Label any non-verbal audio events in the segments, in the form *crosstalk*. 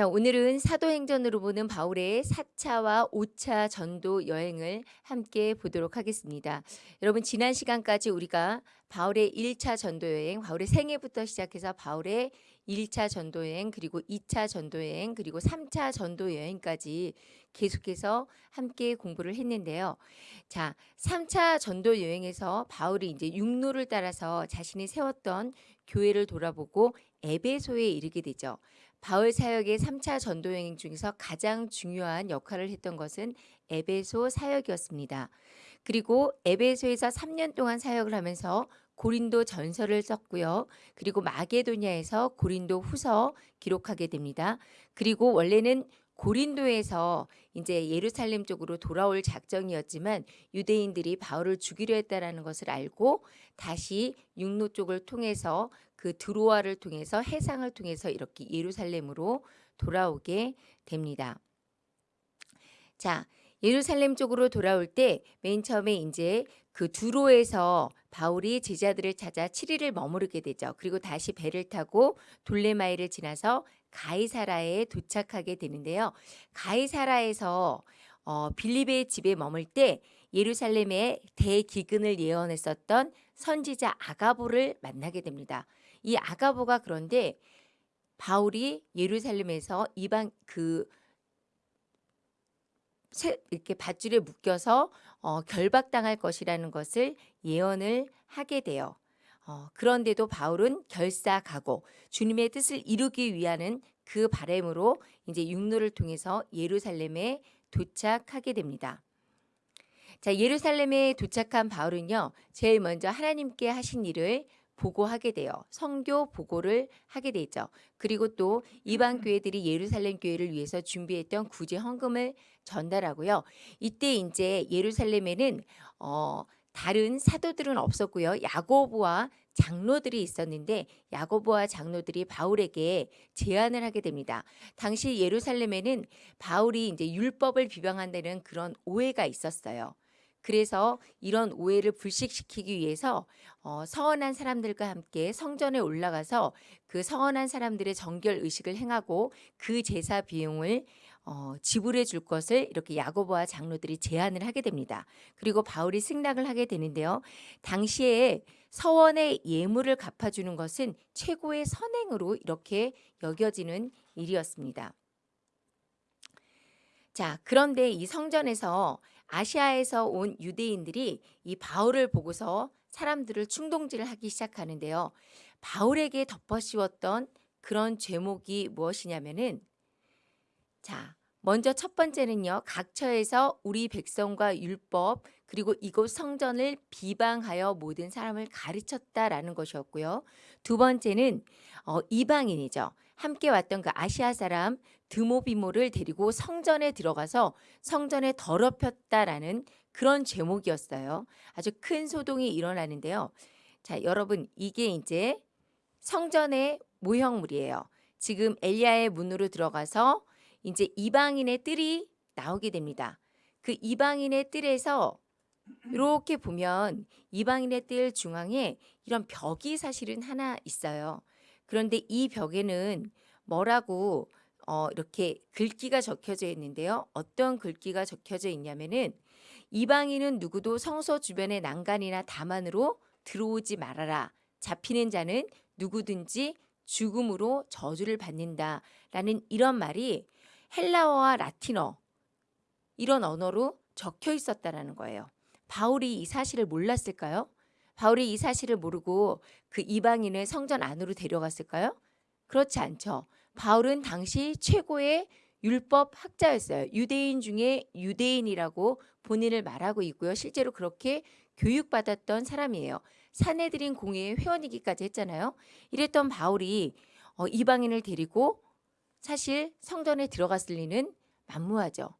자, 오늘은 사도행전으로 보는 바울의 4차와 5차 전도 여행을 함께 보도록 하겠습니다. 여러분 지난 시간까지 우리가 바울의 1차 전도 여행, 바울의 생애부터 시작해서 바울의 1차 전도 여행, 그리고 2차 전도 여행, 그리고 3차 전도 여행까지 계속해서 함께 공부를 했는데요. 자, 3차 전도 여행에서 바울이 이제 육로를 따라서 자신이 세웠던 교회를 돌아보고 에베소에 이르게 되죠. 바울 사역의 3차 전도 여행 중에서 가장 중요한 역할을 했던 것은 에베소 사역이었습니다. 그리고 에베소에서 3년 동안 사역을 하면서 고린도 전설을 썼고요. 그리고 마게도냐에서 고린도 후서 기록하게 됩니다. 그리고 원래는 고린도에서 이제 예루살렘 쪽으로 돌아올 작정이었지만 유대인들이 바울을 죽이려 했다라는 것을 알고 다시 육로 쪽을 통해서 그 드로아를 통해서 해상을 통해서 이렇게 예루살렘으로 돌아오게 됩니다. 자, 예루살렘 쪽으로 돌아올 때 맨 처음에 이제 그 두로에서 바울이 제자들을 찾아 7일을 머무르게 되죠. 그리고 다시 배를 타고 돌레마이를 지나서 가이사라에 도착하게 되는데요. 가이사라에서 어, 빌립의 집에 머물 때 예루살렘의 대기근을 예언했었던 선지자 아가보를 만나게 됩니다. 이 아가보가 그런데 바울이 예루살렘에서 이방 그 이렇게 밧줄에 묶여서 어, 결박당할 것이라는 것을 예언을 하게 돼요. 어, 그런데도 바울은 결사가고 주님의 뜻을 이루기 위하는 그 바램으로 이제 육로를 통해서 예루살렘에 도착하게 됩니다. 자, 예루살렘에 도착한 바울은요, 제일 먼저 하나님께 하신 일을 보고하게 돼요. 성교 보고를 하게 되죠. 그리고 또 이방 교회들이 예루살렘 교회를 위해서 준비했던 구제 헌금을 전달하고요. 이때 이제 예루살렘에는 어 다른 사도들은 없었고요. 야고보와 장로들이 있었는데 야고보와 장로들이 바울에게 제안을 하게 됩니다. 당시 예루살렘에는 바울이 이제 율법을 비방한다는 그런 오해가 있었어요. 그래서 이런 오해를 불식시키기 위해서 어, 서원한 사람들과 함께 성전에 올라가서 그 서원한 사람들의 정결 의식을 행하고 그 제사 비용을 어, 지불해 줄 것을 이렇게 야고보와 장로들이 제안을 하게 됩니다. 그리고 바울이 승낙을 하게 되는데요. 당시에 서원의 예물을 갚아주는 것은 최고의 선행으로 이렇게 여겨지는 일이었습니다. 자, 그런데 이 성전에서 아시아에서 온 유대인들이 이 바울을 보고서 사람들을 충동질을 하기 시작하는데요. 바울에게 덮어씌웠던 그런 죄목이 무엇이냐면은 자, 먼저 첫 번째는요. 각처에서 우리 백성과 율법 그리고 이곳 성전을 비방하여 모든 사람을 가르쳤다라는 것이었고요. 두 번째는 어, 이방인이죠. 함께 왔던 그 아시아 사람 드모비모를 데리고 성전에 들어가서 성전에 더럽혔다라는 그런 제목이었어요. 아주 큰 소동이 일어나는데요. 자, 여러분 이게 이제 성전의 모형물이에요. 지금 엘리야의 문으로 들어가서 이제 이방인의 뜰이 나오게 됩니다. 그 이방인의 뜰에서 이렇게 보면 이방인의 뜰 중앙에 이런 벽이 사실은 하나 있어요. 그런데 이 벽에는 뭐라고 어, 이렇게 글귀가 적혀져 있는데요. 어떤 글귀가 적혀져 있냐면은 이방인은 누구도 성소 주변의 난간이나 다만으로 들어오지 말아라. 잡히는 자는 누구든지 죽음으로 저주를 받는다 라는 이런 말이 헬라어와 라틴어 이런 언어로 적혀 있었다라는 거예요. 바울이 이 사실을 몰랐을까요? 바울이 이 사실을 모르고 그 이방인을 성전 안으로 데려갔을까요? 그렇지 않죠. 바울은 당시 최고의 율법 학자였어요. 유대인 중에 유대인이라고 본인을 말하고 있고요. 실제로 그렇게 교육받았던 사람이에요. 사내들인 공회의 회원이기까지 했잖아요. 이랬던 바울이 어, 이방인을 데리고 사실 성전에 들어갔을 리는 만무하죠.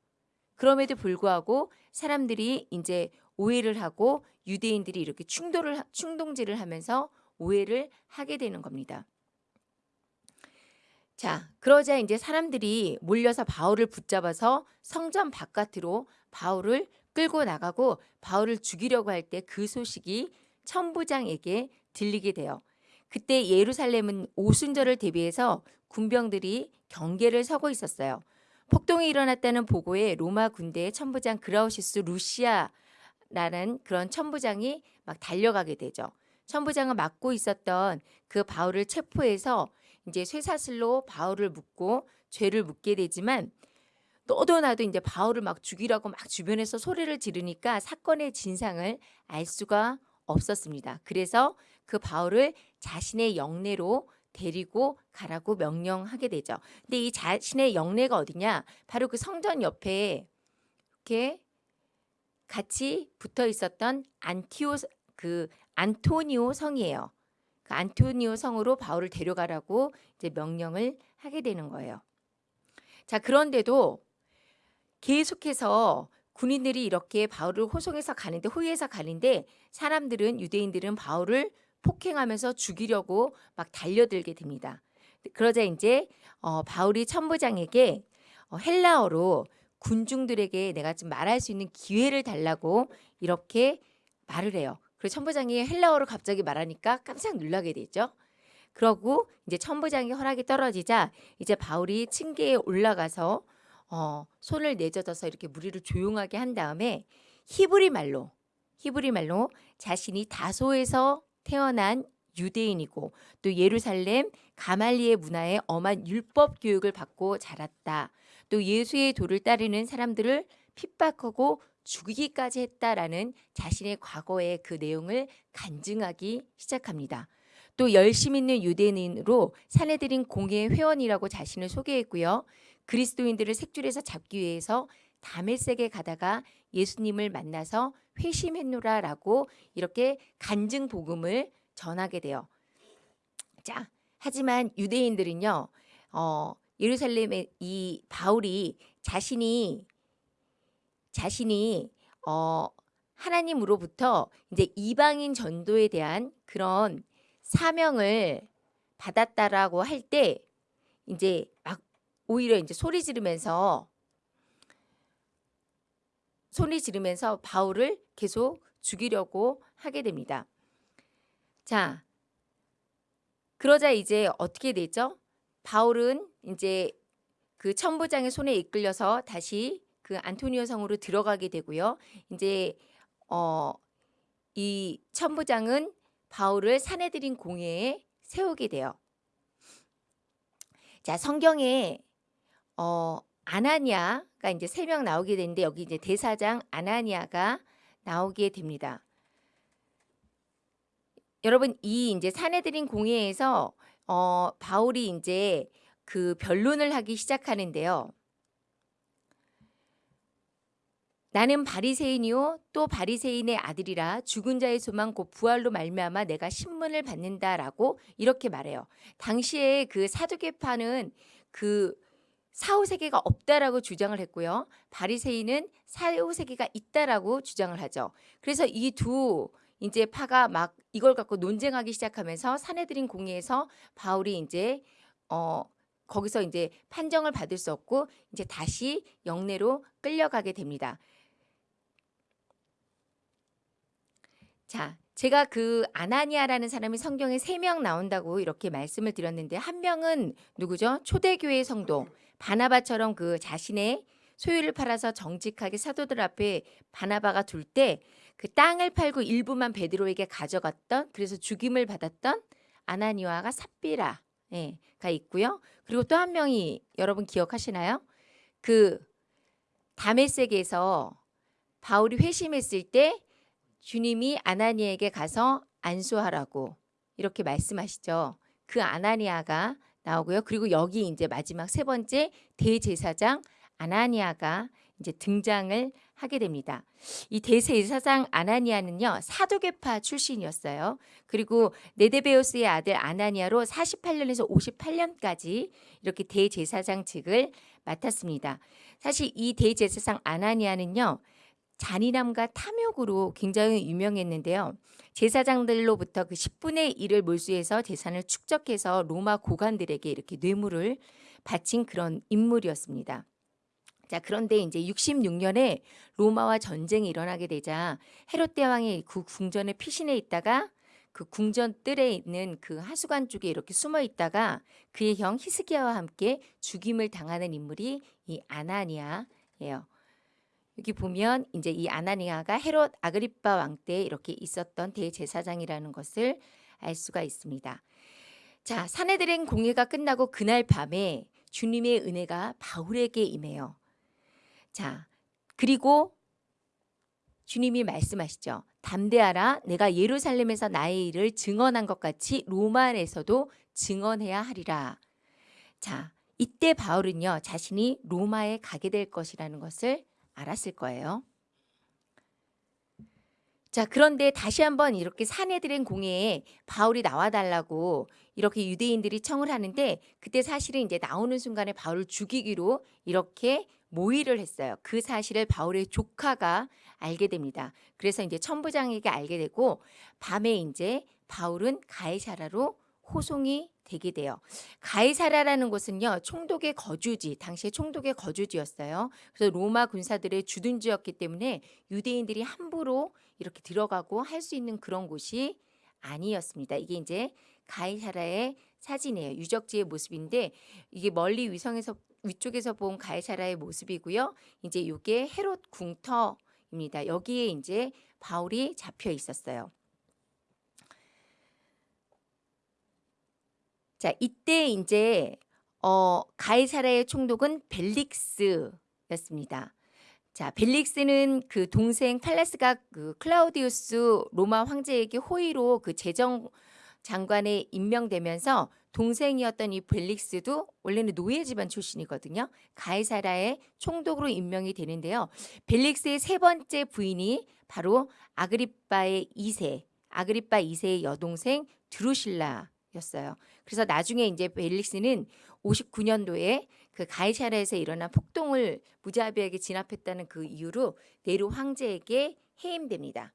그럼에도 불구하고 사람들이 이제 오해를 하고 유대인들이 이렇게 충돌을 충동질을 하면서 오해를 하게 되는 겁니다. 자, 그러자 이제 사람들이 몰려서 바울을 붙잡아서 성전 바깥으로 바울을 끌고 나가고 바울을 죽이려고 할 때 그 소식이 천부장에게 들리게 돼요. 그때 예루살렘은 오순절을 대비해서 군병들이 경계를 서고 있었어요. 폭동이 일어났다는 보고에 로마 군대의 천부장 그라우시스 루시아라는 그런 천부장이 막 달려가게 되죠. 천부장을 맡고 있었던 그 바울을 체포해서 이제 쇠사슬로 바울을 묶고 죄를 묻게 되지만 너도 나도 이제 바울을 막 죽이라고 막 주변에서 소리를 지르니까 사건의 진상을 알 수가 없었습니다. 그래서 그 바울을 자신의 영내로 데리고 가라고 명령하게 되죠. 근데 이 자신의 영내가 어디냐? 바로 그 성전 옆에 이렇게 같이 붙어 있었던 안티오 그 안토니오 성이에요. 그 안토니오 성으로 바울을 데려가라고 이제 명령을 하게 되는 거예요. 자, 그런데도 계속해서 군인들이 이렇게 바울을 호송해서 가는데 호위해서 가는데 사람들은 유대인들은 바울을 폭행하면서 죽이려고 막 달려들게 됩니다. 그러자 이제 어, 바울이 천부장에게 어, 헬라어로 군중들에게 내가 좀 말할 수 있는 기회를 달라고 이렇게 말을 해요. 그래서 천부장이 헬라어로 갑자기 말하니까 깜짝 놀라게 되죠. 그러고 이제 천부장이 허락이 떨어지자 이제 바울이 층계에 올라가서 어, 손을 내젖어서 이렇게 무리를 조용하게 한 다음에 히브리 말로 히브리 말로 자신이 다소에서 태어난 유대인이고 또 예루살렘 가말리의 문화에 엄한 율법 교육을 받고 자랐다. 또 예수의 도를 따르는 사람들을 핍박하고 죽이기까지 했다라는 자신의 과거의 그 내용을 간증하기 시작합니다. 또 열심 있는 유대인으로 사내들인 공예 회원이라고 자신을 소개했고요. 그리스도인들을 색줄에서 잡기 위해서 다메섹에 가다가 예수님을 만나서 회심했노라라고 이렇게 간증 복음을 전하게 돼요. 자, 하지만 유대인들은요, 어, 예루살렘의 이 바울이 자신이 자신이 어, 하나님으로부터 이제 이방인 전도에 대한 그런 사명을 받았다라고 할 때 이제 막 오히려 이제 소리 지르면서 소리 지르면서 바울을 계속 죽이려고 하게 됩니다. 자, 그러자 이제 어떻게 되죠? 바울은 이제 그 천부장의 손에 이끌려서 다시 그 안토니오 성으로 들어가게 되고요. 이제 어, 이 천부장은 바울을 사내들인 공회에 세우게 돼요. 자, 성경에 어, 아나니아가 이제 세 명 나오게 되는데 여기 이제 대사장 아나니아가 나오게 됩니다. 여러분 이 이제 사내들인 공회에서 어, 바울이 이제 그 변론을 하기 시작하는데요. 나는 바리새인이요 또 바리새인의 아들이라 죽은 자의 소망 곧 부활로 말미암아 내가 신문을 받는다라고 이렇게 말해요. 당시에 그 사두개파는 그 사후세계가 없다라고 주장을 했고요. 바리새인은 사후세계가 있다라고 주장을 하죠. 그래서 이두 이제 파가 막 이걸 갖고 논쟁하기 시작하면서 사내들인 공회에서 바울이 이제 어 거기서 이제 판정을 받을 수 없고 이제 다시 영내로 끌려가게 됩니다. 자, 제가 그 아나니아라는 사람이 성경에 세 명 나온다고 이렇게 말씀을 드렸는데 한 명은 누구죠? 초대교회 성도 바나바처럼 그 자신의 소유를 팔아서 정직하게 사도들 앞에 바나바가 둘 때 그 땅을 팔고 일부만 베드로에게 가져갔던 그래서 죽임을 받았던 아나니아가 삽비라가 예, 있고요. 그리고 또 한 명이 여러분 기억하시나요? 그 다메섹에서 바울이 회심했을 때 주님이 아나니에게 가서 안수하라고 이렇게 말씀하시죠. 그 아나니아가 나오고요. 그리고 여기 이제 마지막 세 번째 대제사장 아나니아가 이제 등장을 하게 됩니다. 이 대제사장 아나니아는요 사도계파 출신이었어요. 그리고 네데베오스의 아들 아나니아로 48년에서 58년까지 이렇게 대제사장직을 맡았습니다. 사실 이 대제사장 아나니아는요 잔인함과 탐욕으로 굉장히 유명했는데요. 제사장들로부터 그 10분의 1을 몰수해서 재산을 축적해서 로마 고관들에게 이렇게 뇌물을 바친 그런 인물이었습니다. 자, 그런데 이제 66년에 로마와 전쟁이 일어나게 되자 헤롯 대왕이 그 궁전에 피신해 있다가 그 궁전 뜰에 있는 그 하수관 쪽에 이렇게 숨어 있다가 그의 형 히스기야와 함께 죽임을 당하는 인물이 이 아나니아예요. 여기 보면 이제 이 아나니아가 헤롯 아그리빠 왕 때 이렇게 있었던 대제사장이라는 것을 알 수가 있습니다. 자, 사내들의 공예가 끝나고 그날 밤에 주님의 은혜가 바울에게 임해요. 자, 그리고 주님이 말씀하시죠. 담대하라 내가 예루살렘에서 나의 일을 증언한 것 같이 로마에서도 증언해야 하리라. 자, 이때 바울은요. 자신이 로마에 가게 될 것이라는 것을 알았을 거예요. 자, 그런데 다시 한번 이렇게 사내들의 공회에 바울이 나와 달라고 이렇게 유대인들이 청을 하는데 그때 사실은 이제 나오는 순간에 바울을 죽이기로 이렇게 모의를 했어요. 그 사실을 바울의 조카가 알게 됩니다. 그래서 이제 천부장에게 알게 되고 밤에 이제 바울은 가이사라로 호송이 되게 돼요. 가이사라라는 곳은요 총독의 거주지, 당시에 총독의 거주지였어요. 그래서 로마 군사들의 주둔지였기 때문에 유대인들이 함부로 이렇게 들어가고 할 수 있는 그런 곳이 아니었습니다. 이게 이제 가이사라의 사진이에요. 유적지의 모습인데 이게 멀리 위성에서 위쪽에서 본 가이사라의 모습이고요. 이제 이게 헤롯 궁터입니다. 여기에 이제 바울이 잡혀 있었어요. 자, 이때 이제 어, 가이사라의 총독은 벨릭스였습니다. 자, 벨릭스는 그 동생 팔레스가 그 클라우디우스 로마 황제에게 호의로 그 재정 장관에 임명되면서 동생이었던 이 벨릭스도 원래는 노예 집안 출신이거든요. 가이사라의 총독으로 임명이 되는데요. 벨릭스의 세 번째 부인이 바로 아그리빠의 2세, 아그리빠 2세의 여동생 드루실라 였어요. 그래서 나중에 이제 벨릭스는 59년도에 그 가이사라에서 일어난 폭동을 무자비하게 진압했다는 그 이유로 네로 황제에게 해임됩니다.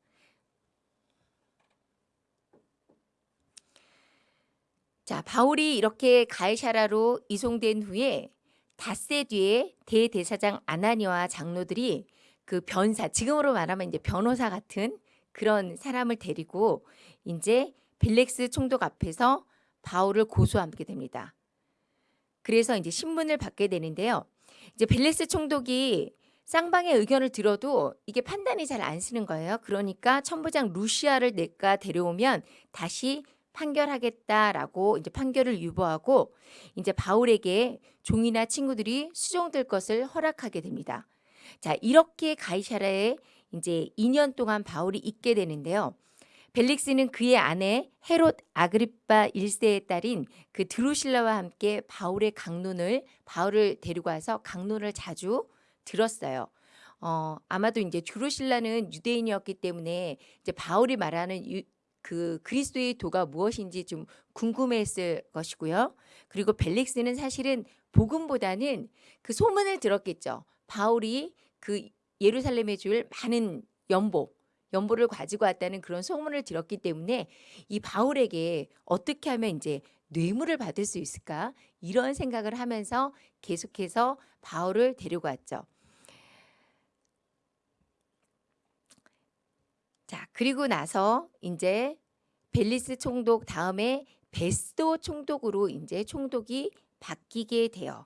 자, 바울이 이렇게 가이사라로 이송된 후에 닷새 뒤에 대대사장 아나니와 장로들이 그 변사, 지금으로 말하면 이제 변호사 같은 그런 사람을 데리고 이제 벨렉스 총독 앞에서 바울을 고소하게 됩니다. 그래서 이제 신문을 받게 되는데요. 이제 벨렉스 총독이 쌍방의 의견을 들어도 이게 판단이 잘 안 쓰는 거예요. 그러니까 천부장 루시아를 내가 데려오면 다시 판결하겠다라고 이제 판결을 유보하고 이제 바울에게 종이나 친구들이 수종될 것을 허락하게 됩니다. 자, 이렇게 가이사라에 이제 2년 동안 바울이 있게 되는데요. 벨릭스는 그의 아내 헤롯 아그리빠 1세의 딸인 그 드루실라와 함께 바울의 강론을 바울을 데리고 와서 강론을 자주 들었어요. 어, 아마도 이제 드루실라는 유대인이었기 때문에 이제 바울이 말하는 유, 그 그리스도의 도가 무엇인지 좀 궁금했을 것이고요. 그리고 벨릭스는 사실은 복음보다는 그 소문을 들었겠죠. 바울이 그 예루살렘에 줄 많은 연보, 연보를 가지고 왔다는 그런 소문을 들었기 때문에 이 바울에게 어떻게 하면 이제 뇌물을 받을 수 있을까 이런 생각을 하면서 계속해서 바울을 데리고 왔죠. 자, 그리고 나서 이제 벨리스 총독 다음에 베스도 총독으로 이제 총독이 바뀌게 돼요.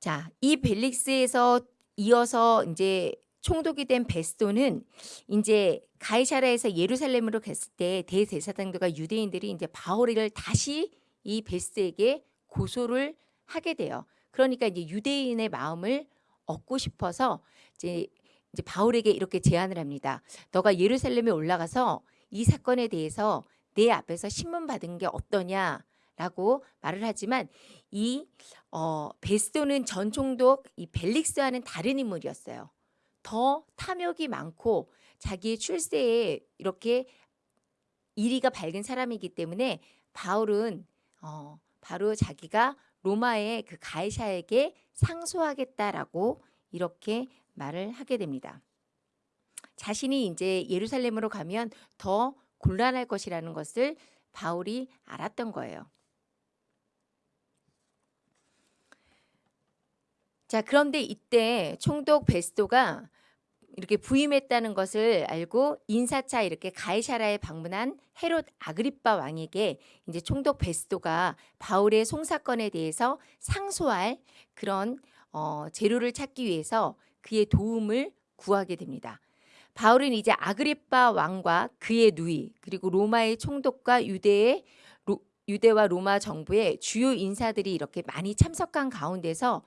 자, 이 벨릭스에서 이어서 이제 총독이 된 베스도는 이제 가이사라에서 예루살렘으로 갔을 때 대대사장들과 유대인들이 이제 바울을 다시 이 베스에게 고소를 하게 돼요. 그러니까 이제 유대인의 마음을 얻고 싶어서 이제 이제 바울에게 이렇게 제안을 합니다. 너가 예루살렘에 올라가서 이 사건에 대해서 내 앞에서 신문 받은 게 어떠냐 라고 말을 하지만 이 어, 베스도는 전 총독 이 벨릭스와는 다른 인물이었어요. 더 탐욕이 많고 자기의 출세에 이렇게 이리가 밝은 사람이기 때문에 바울은 어, 바로 자기가 로마의 그 가이사에게 상소하겠다라고 이렇게 말을 하게 됩니다. 자신이 이제 예루살렘으로 가면 더 곤란할 것이라는 것을 바울이 알았던 거예요. 자, 그런데 이때 총독 베스도가 이렇게 부임했다는 것을 알고 인사차 이렇게 가이사라에 방문한 헤롯 아그리빠 왕에게 이제 총독 베스도가 바울의 송사건에 대해서 상소할 그런 어, 재료를 찾기 위해서 그의 도움을 구하게 됩니다. 바울은 이제 아그리빠 왕과 그의 누이 그리고 로마의 총독과 유대의 로, 유대와 로마 정부의 주요 인사들이 이렇게 많이 참석한 가운데서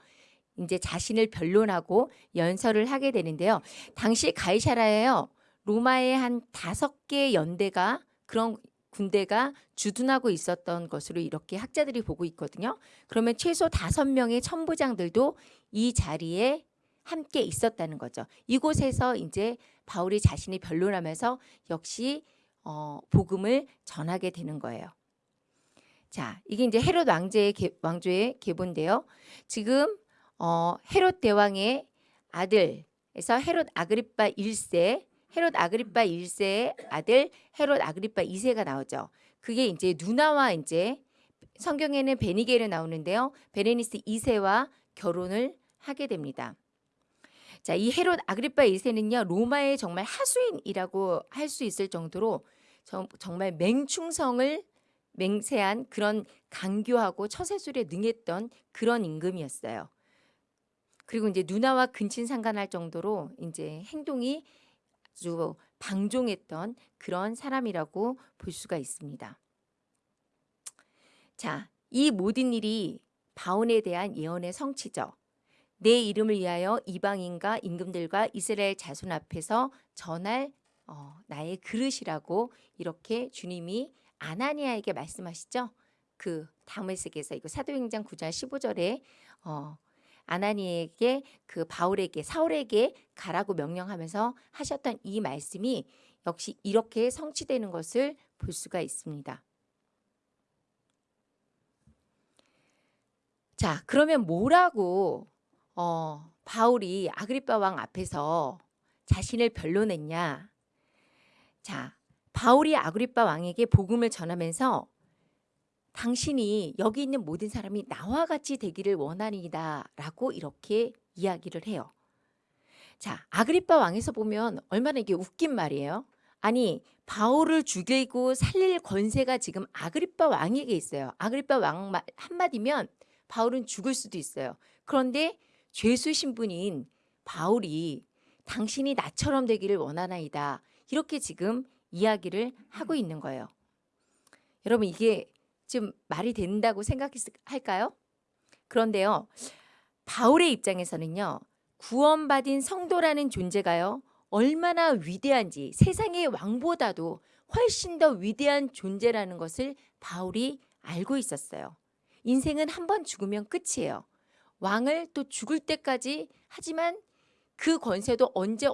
이제 자신을 변론하고 연설을 하게 되는데요. 당시 가이사라에요. 로마의 한 다섯 개 연대가 그런 군대가 주둔하고 있었던 것으로 이렇게 학자들이 보고 있거든요. 그러면 최소 다섯 명의 천부장들도 이 자리에 함께 있었다는 거죠. 이곳에서 이제 바울이 자신이 변론하면서 역시 어, 복음을 전하게 되는 거예요. 자, 이게 이제 헤롯 왕제의 개, 왕조의 계보인데요. 지금 어, 헤롯 대왕의 아들에서 헤롯 아그리파 1세, 헤롯 아그리파 1세의 아들 헤롯 아그리파 2세가 나오죠. 그게 이제 누나와 이제 성경에는 베니게르 나오는데요. 베레니스 2세와 결혼을 하게 됩니다. 자, 이 헤롯 아그리파 2세는요. 로마의 정말 하수인이라고 할 수 있을 정도로 정, 정말 맹충성을 맹세한 그런 강교하고 처세술에 능했던 그런 임금이었어요. 그리고 이제 누나와 근친 상간할 정도로 이제 행동이 아주 방종했던 그런 사람이라고 볼 수가 있습니다. 자, 이 모든 일이 바온에 대한 예언의 성취죠. 내 이름을 위하여 이방인과 임금들과 이스라엘 자손 앞에서 전할 어, 나의 그릇이라고 이렇게 주님이 아나니아에게 말씀하시죠. 그 다메섹에서 이거 사도행전 9장 15절에 어, 아나니에게 그 바울에게 사울에게 가라고 명령하면서 하셨던 이 말씀이 역시 이렇게 성취되는 것을 볼 수가 있습니다. 자, 그러면 뭐라고 어, 바울이 아그리파 왕 앞에서 자신을 변론했냐? 자, 바울이 아그리파 왕에게 복음을 전하면서 당신이 여기 있는 모든 사람이 나와 같이 되기를 원하니다라고 이렇게 이야기를 해요. 자, 아그리파 왕에서 보면 얼마나 이게 웃긴 말이에요. 아니, 바울을 죽이고 살릴 권세가 지금 아그리파 왕에게 있어요. 아그리파 왕 한마디면 바울은 죽을 수도 있어요. 그런데 죄수 신분인 바울이 당신이 나처럼 되기를 원하나이다. 이렇게 지금 이야기를 하고 있는 거예요. 여러분 이게 좀 말이 된다고 생각할까요? 그런데요. 바울의 입장에서는요. 구원받은 성도라는 존재가요. 얼마나 위대한지 세상의 왕보다도 훨씬 더 위대한 존재라는 것을 바울이 알고 있었어요. 인생은 한 번 죽으면 끝이에요. 왕을 또 죽을 때까지 하지만 그 권세도 언제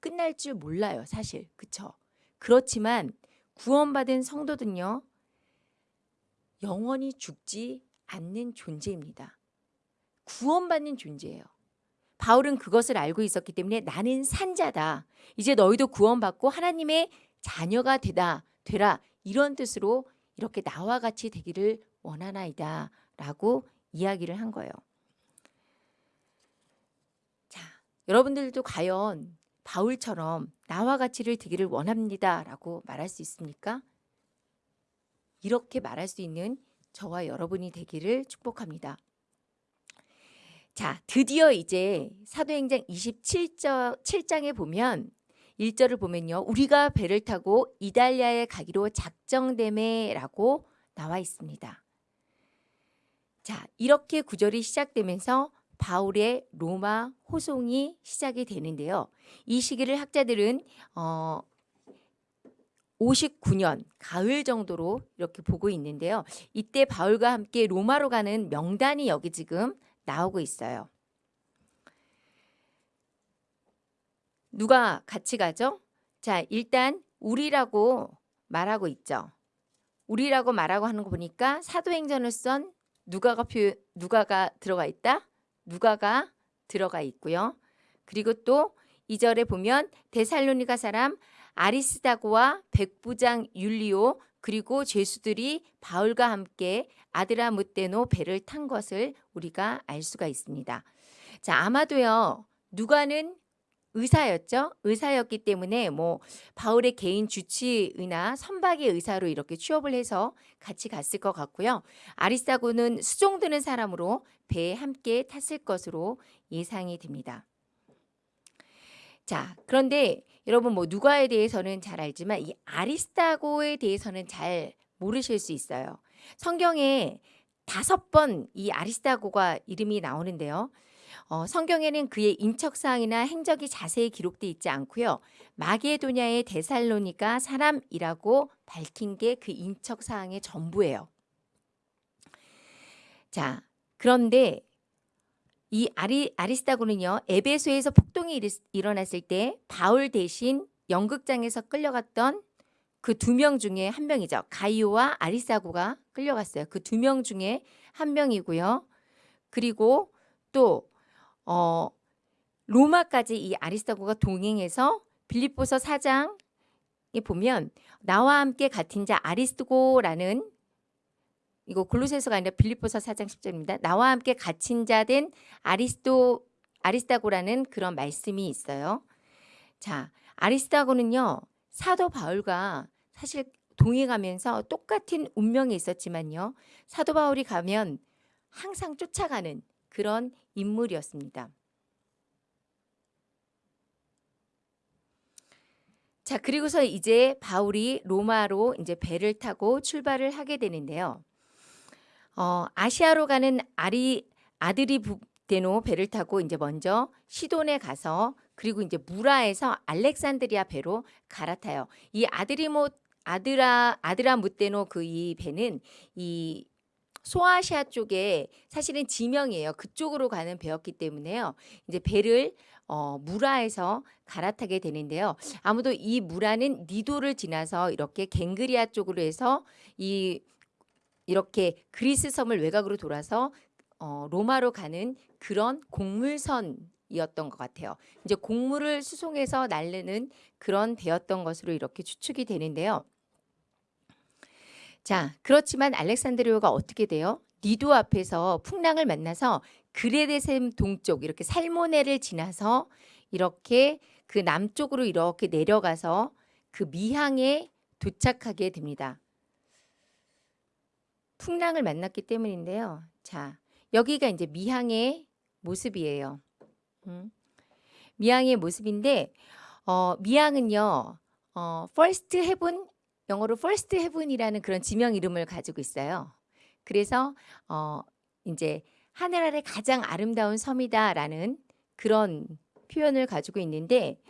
끝날 줄 몰라요. 사실. 그쵸? 그렇지만 구원받은 성도들은요. 영원히 죽지 않는 존재입니다. 구원받는 존재예요. 바울은 그것을 알고 있었기 때문에 나는 산자다. 이제 너희도 구원받고 하나님의 자녀가 되다, 되라. 이런 뜻으로 이렇게 나와 같이 되기를 원하나이다. 라고 이야기를 한 거예요. 자, 여러분들도 과연 바울처럼 나와 같이를 되기를 원합니다. 라고 말할 수 있습니까? 이렇게 말할 수 있는 저와 여러분이 되기를 축복합니다. 자, 드디어 이제 사도행전 27장 7장에 보면 1절을 보면요. 우리가 배를 타고 이달리아에 가기로 작정됨에라고 나와 있습니다. 자, 이렇게 구절이 시작되면서 바울의 로마 호송이 시작이 되는데요. 이 시기를 학자들은 어, 59년 가을 정도로 이렇게 보고 있는데요. 이때 바울과 함께 로마로 가는 명단이 여기 지금 나오고 있어요. 누가 같이 가죠? 자, 일단 우리라고 말하고 있죠. 우리라고 말하고 하는 거 보니까 사도행전을 쓴 누가가 표 누가가 들어가 있다. 누가가 들어가 있고요. 그리고 또 2절에 보면 데살로니가 사람 아리스다고와 백부장 율리오 그리고 죄수들이 바울과 함께 아드라 무테노 배를 탄 것을 우리가 알 수가 있습니다. 자, 아마도요. 누가는 의사였죠. 의사였기 때문에 뭐 바울의 개인 주치의나 선박의 의사로 이렇게 취업을 해서 같이 갔을 것 같고요. 아리스타고는 수종드는 사람으로 배에 함께 탔을 것으로 예상이 됩니다. 자, 그런데 여러분 뭐 누가에 대해서는 잘 알지만 이 아리스타고에 대해서는 잘 모르실 수 있어요. 성경에 다섯 번 이 아리스타고가 이름이 나오는데요. 어, 성경에는 그의 인척사항이나 행적이 자세히 기록되어 있지 않고요. 마게도냐의 데살로니가 사람이라고 밝힌 게 그 인척사항의 전부예요. 자, 그런데 이 아리, 아리스타고는요. 에베소에서 폭동이 일, 일어났을 때 바울 대신 연극장에서 끌려갔던 그 두 명 중에 한 명이죠. 가이오와 아리스타고가 끌려갔어요. 그 두 명 중에 한 명이고요. 그리고 또 어, 로마까지 이 아리스타고가 동행해서 빌립보서 4장에 보면 나와 함께 같은 자 아리스고라는 이거 골로새서가 아니라 빌립보서 4장 10절입니다. 나와 함께 갇힌 자 된 아리스도 아리스타고라는 그런 말씀이 있어요. 자, 아리스타고는요. 사도 바울과 사실 동행하면서 똑같은 운명이 있었지만요. 사도 바울이 가면 항상 쫓아가는 그런 인물이었습니다. 자, 그리고서 이제 바울이 로마로 이제 배를 타고 출발을 하게 되는데요. 어, 아시아로 가는 아리 아들이 데노 배를 타고 이제 먼저 시돈에 가서 그리고 이제 무라에서 알렉산드리아 배로 갈아타요. 이 아드리모 아드라 아드라 무데노 그 이 배는 이 소아시아 쪽에 사실은 지명이에요. 그쪽으로 가는 배였기 때문에요. 이제 배를 어, 무라에서 갈아타게 되는데요. 아무도 이 무라는 니도를 지나서 이렇게 갱그리아 쪽으로 해서 이 이렇게 그리스 섬을 외곽으로 돌아서 어, 로마로 가는 그런 곡물선이었던 것 같아요. 이제 곡물을 수송해서 날르는 그런 배였던 것으로 이렇게 추측이 되는데요. 자, 그렇지만 알렉산드리오가 어떻게 돼요? 니도 앞에서 풍랑을 만나서 그레데셈 동쪽 이렇게 살모네를 지나서 이렇게 그 남쪽으로 이렇게 내려가서 그 미항에 도착하게 됩니다. 풍랑을 만났기 때문인데요. 자, 여기가 이제 미항의 모습이에요. 음. 미항의 모습인데 어, 미항은요. 어, first heaven 영어로 first heaven이라는 그런 지명 이름을 가지고 있어요. 그래서 어, 이제 하늘 아래 가장 아름다운 섬이다라는 그런 표현을 가지고 있는데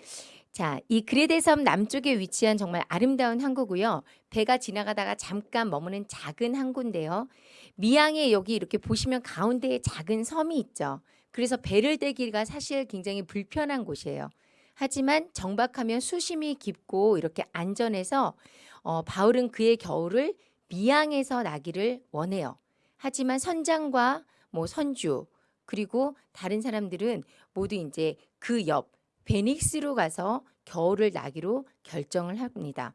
자, 이 그레데 섬 남쪽에 위치한 정말 아름다운 항구고요. 배가 지나가다가 잠깐 머무는 작은 항구인데요. 미양에 여기 이렇게 보시면 가운데에 작은 섬이 있죠. 그래서 배를 대기가 사실 굉장히 불편한 곳이에요. 하지만 정박하면 수심이 깊고 이렇게 안전해서 어, 바울은 그의 겨울을 미양에서 나기를 원해요. 하지만 선장과 뭐 선주 그리고 다른 사람들은 모두 이제 그 옆 베닉스로 가서 겨울을 나기로 결정을 합니다.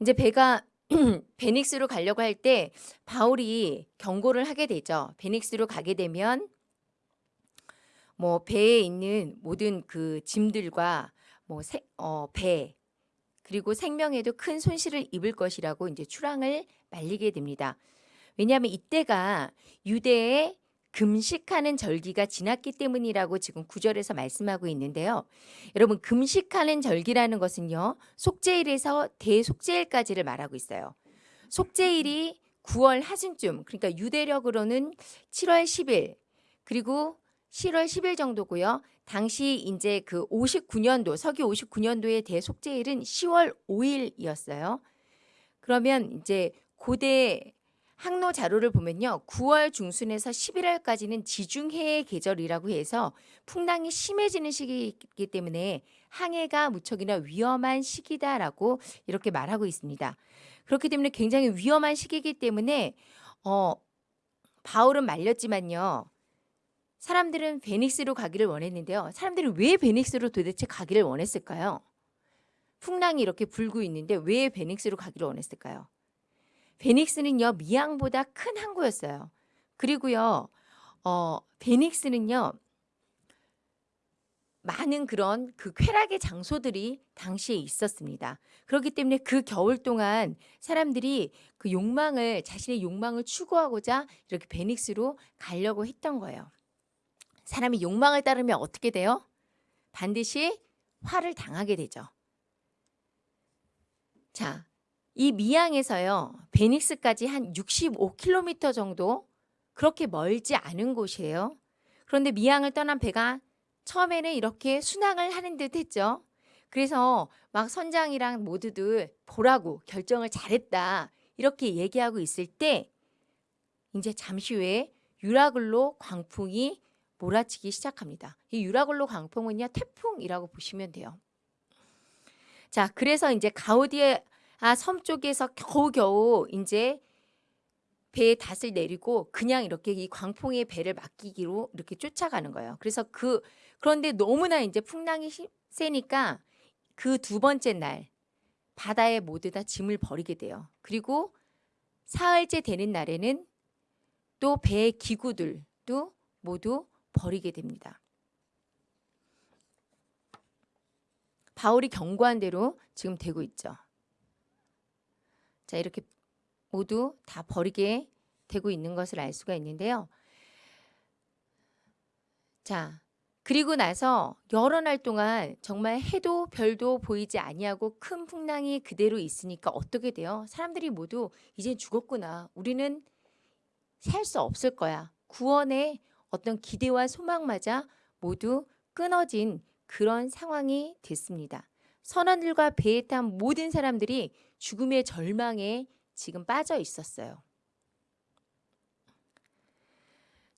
이제 배가 *clears throat* 베닉스로 가려고 할 때 바울이 경고를 하게 되죠. 베닉스로 가게 되면 뭐 배에 있는 모든 그 짐들과 뭐 세, 어, 배 그리고 생명에도 큰 손실을 입을 것이라고 이제 출항을 말리게 됩니다. 왜냐하면 이때가 유대의 금식하는 절기가 지났기 때문이라고 지금 구절에서 말씀하고 있는데요. 여러분 금식하는 절기라는 것은요. 속죄일에서 대속죄일까지를 말하고 있어요. 속죄일이 9월 하순쯤 그러니까 유대력으로는 7월 10일 그리고 7월 10일 정도고요. 당시 이제 그 59년도 서기 59년도의 대속죄일은 10월 5일이었어요. 그러면 이제 고대 항로 자료를 보면요. 9월 중순에서 11월까지는 지중해의 계절이라고 해서 풍랑이 심해지는 시기이기 때문에 항해가 무척이나 위험한 시기다라고 이렇게 말하고 있습니다. 그렇기 때문에 굉장히 위험한 시기이기 때문에 어 바울은 말렸지만요. 사람들은 베닉스로 가기를 원했는데요. 사람들이 왜 베닉스로 도대체 가기를 원했을까요? 풍랑이 이렇게 불고 있는데 왜 베닉스로 가기를 원했을까요? 베닉스는요 미양보다 큰 항구였어요. 그리고요 어, 베닉스는요 많은 그런 그 쾌락의 장소들이 당시에 있었습니다. 그렇기 때문에 그 겨울 동안 사람들이 그 욕망을 자신의 욕망을 추구하고자 이렇게 베닉스로 가려고 했던 거예요. 사람이 욕망을 따르면 어떻게 돼요? 반드시 화를 당하게 되죠. 자, 이 미양에서요. 베닉스까지 한 65km 정도 그렇게 멀지 않은 곳이에요. 그런데 미양을 떠난 배가 처음에는 이렇게 순항을 하는 듯 했죠. 그래서 막 선장이랑 모두들 보라고 결정을 잘했다. 이렇게 얘기하고 있을 때 이제 잠시 후에 유라글로 광풍이 몰아치기 시작합니다. 이 유라글로 광풍은요 태풍이라고 보시면 돼요. 자, 그래서 이제 가우디 아 섬 쪽에서 겨우겨우 이제 배에 닷을 내리고 그냥 이렇게 이 광풍의 배를 맡기기로 이렇게 쫓아가는 거예요. 그래서 그 그런데 너무나 이제 풍랑이 시- 세니까 그 두 번째 날 바다에 모두 다 짐을 버리게 돼요. 그리고 사흘째 되는 날에는 또 배의 기구들도 모두 버리게 됩니다. 바울이 경고한 대로 지금 되고 있죠. 자, 이렇게 모두 다 버리게 되고 있는 것을 알 수가 있는데요. 자, 그리고 나서 여러 날 동안 정말 해도 별도 보이지 아니하고 큰 풍랑이 그대로 있으니까 어떻게 돼요? 사람들이 모두 이제 죽었구나. 우리는 살 수 없을 거야. 구원의 어떤 기대와 소망마저 모두 끊어진 그런 상황이 됐습니다. 선원들과 배에 탄 모든 사람들이 죽음의 절망에 지금 빠져 있었어요.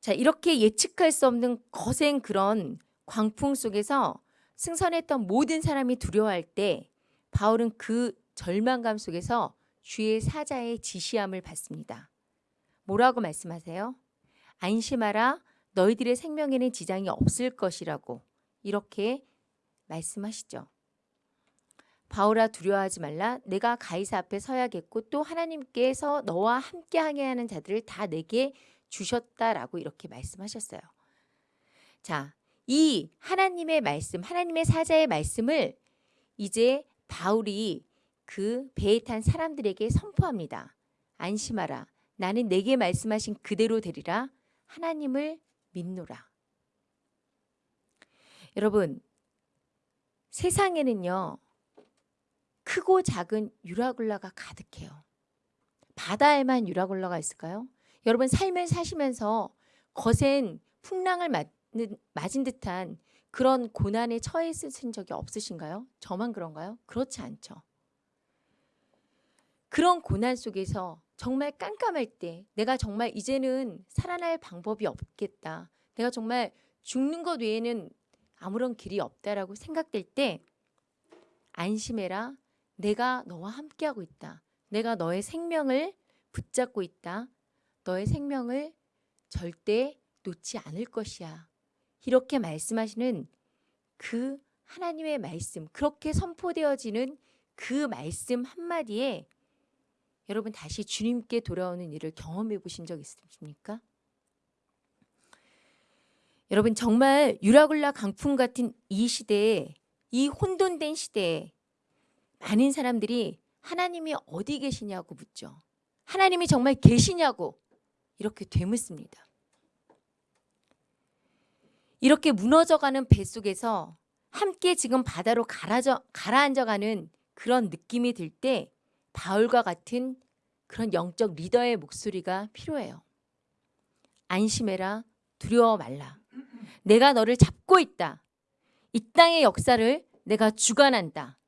자, 이렇게 예측할 수 없는 거센 그런 광풍 속에서 승선했던 모든 사람이 두려워할 때 바울은 그 절망감 속에서 주의 사자의 지시함을 받습니다. 뭐라고 말씀하세요? 안심하라 너희들의 생명에는 지장이 없을 것이라고 이렇게 말씀하시죠. 바울아 두려워하지 말라 내가 가이사 앞에 서야겠고 또 하나님께서 너와 함께 하게 하는 자들을 다 내게 주셨다라고 이렇게 말씀하셨어요. 자, 이 하나님의 말씀, 하나님의 사자의 말씀을 이제 바울이 그 배에 탄 사람들에게 선포합니다. 안심하라. 나는 내게 말씀하신 그대로 되리라. 하나님을 믿노라. 여러분, 세상에는요, 크고 작은 유라굴라가 가득해요. 바다에만 유라굴라가 있을까요? 여러분 삶을 사시면서 거센 풍랑을 맞는, 맞은 듯한 그런 고난에 처해 있으신 적이 없으신가요? 저만 그런가요? 그렇지 않죠. 그런 고난 속에서 정말 깜깜할 때 내가 정말 이제는 살아날 방법이 없겠다. 내가 정말 죽는 것 외에는 아무런 길이 없다라고 생각될 때 안심해라. 내가 너와 함께하고 있다. 내가 너의 생명을 붙잡고 있다. 너의 생명을 절대 놓지 않을 것이야. 이렇게 말씀하시는 그 하나님의 말씀, 그렇게 선포되어지는 그 말씀 한마디에 여러분 다시 주님께 돌아오는 일을 경험해 보신 적 있으십니까? 여러분 정말 유라굴라 강풍 같은 이 시대에 이 혼돈된 시대에 많은 사람들이 하나님이 어디 계시냐고 묻죠. 하나님이 정말 계시냐고 이렇게 되묻습니다. 이렇게 무너져가는 배 속에서 함께 지금 바다로 가라져, 가라앉아가는 그런 느낌이 들 때 바울과 같은 그런 영적 리더의 목소리가 필요해요. 안심해라. 두려워 말라. 내가 너를 잡고 있다. 이 땅의 역사를 내가 주관한다.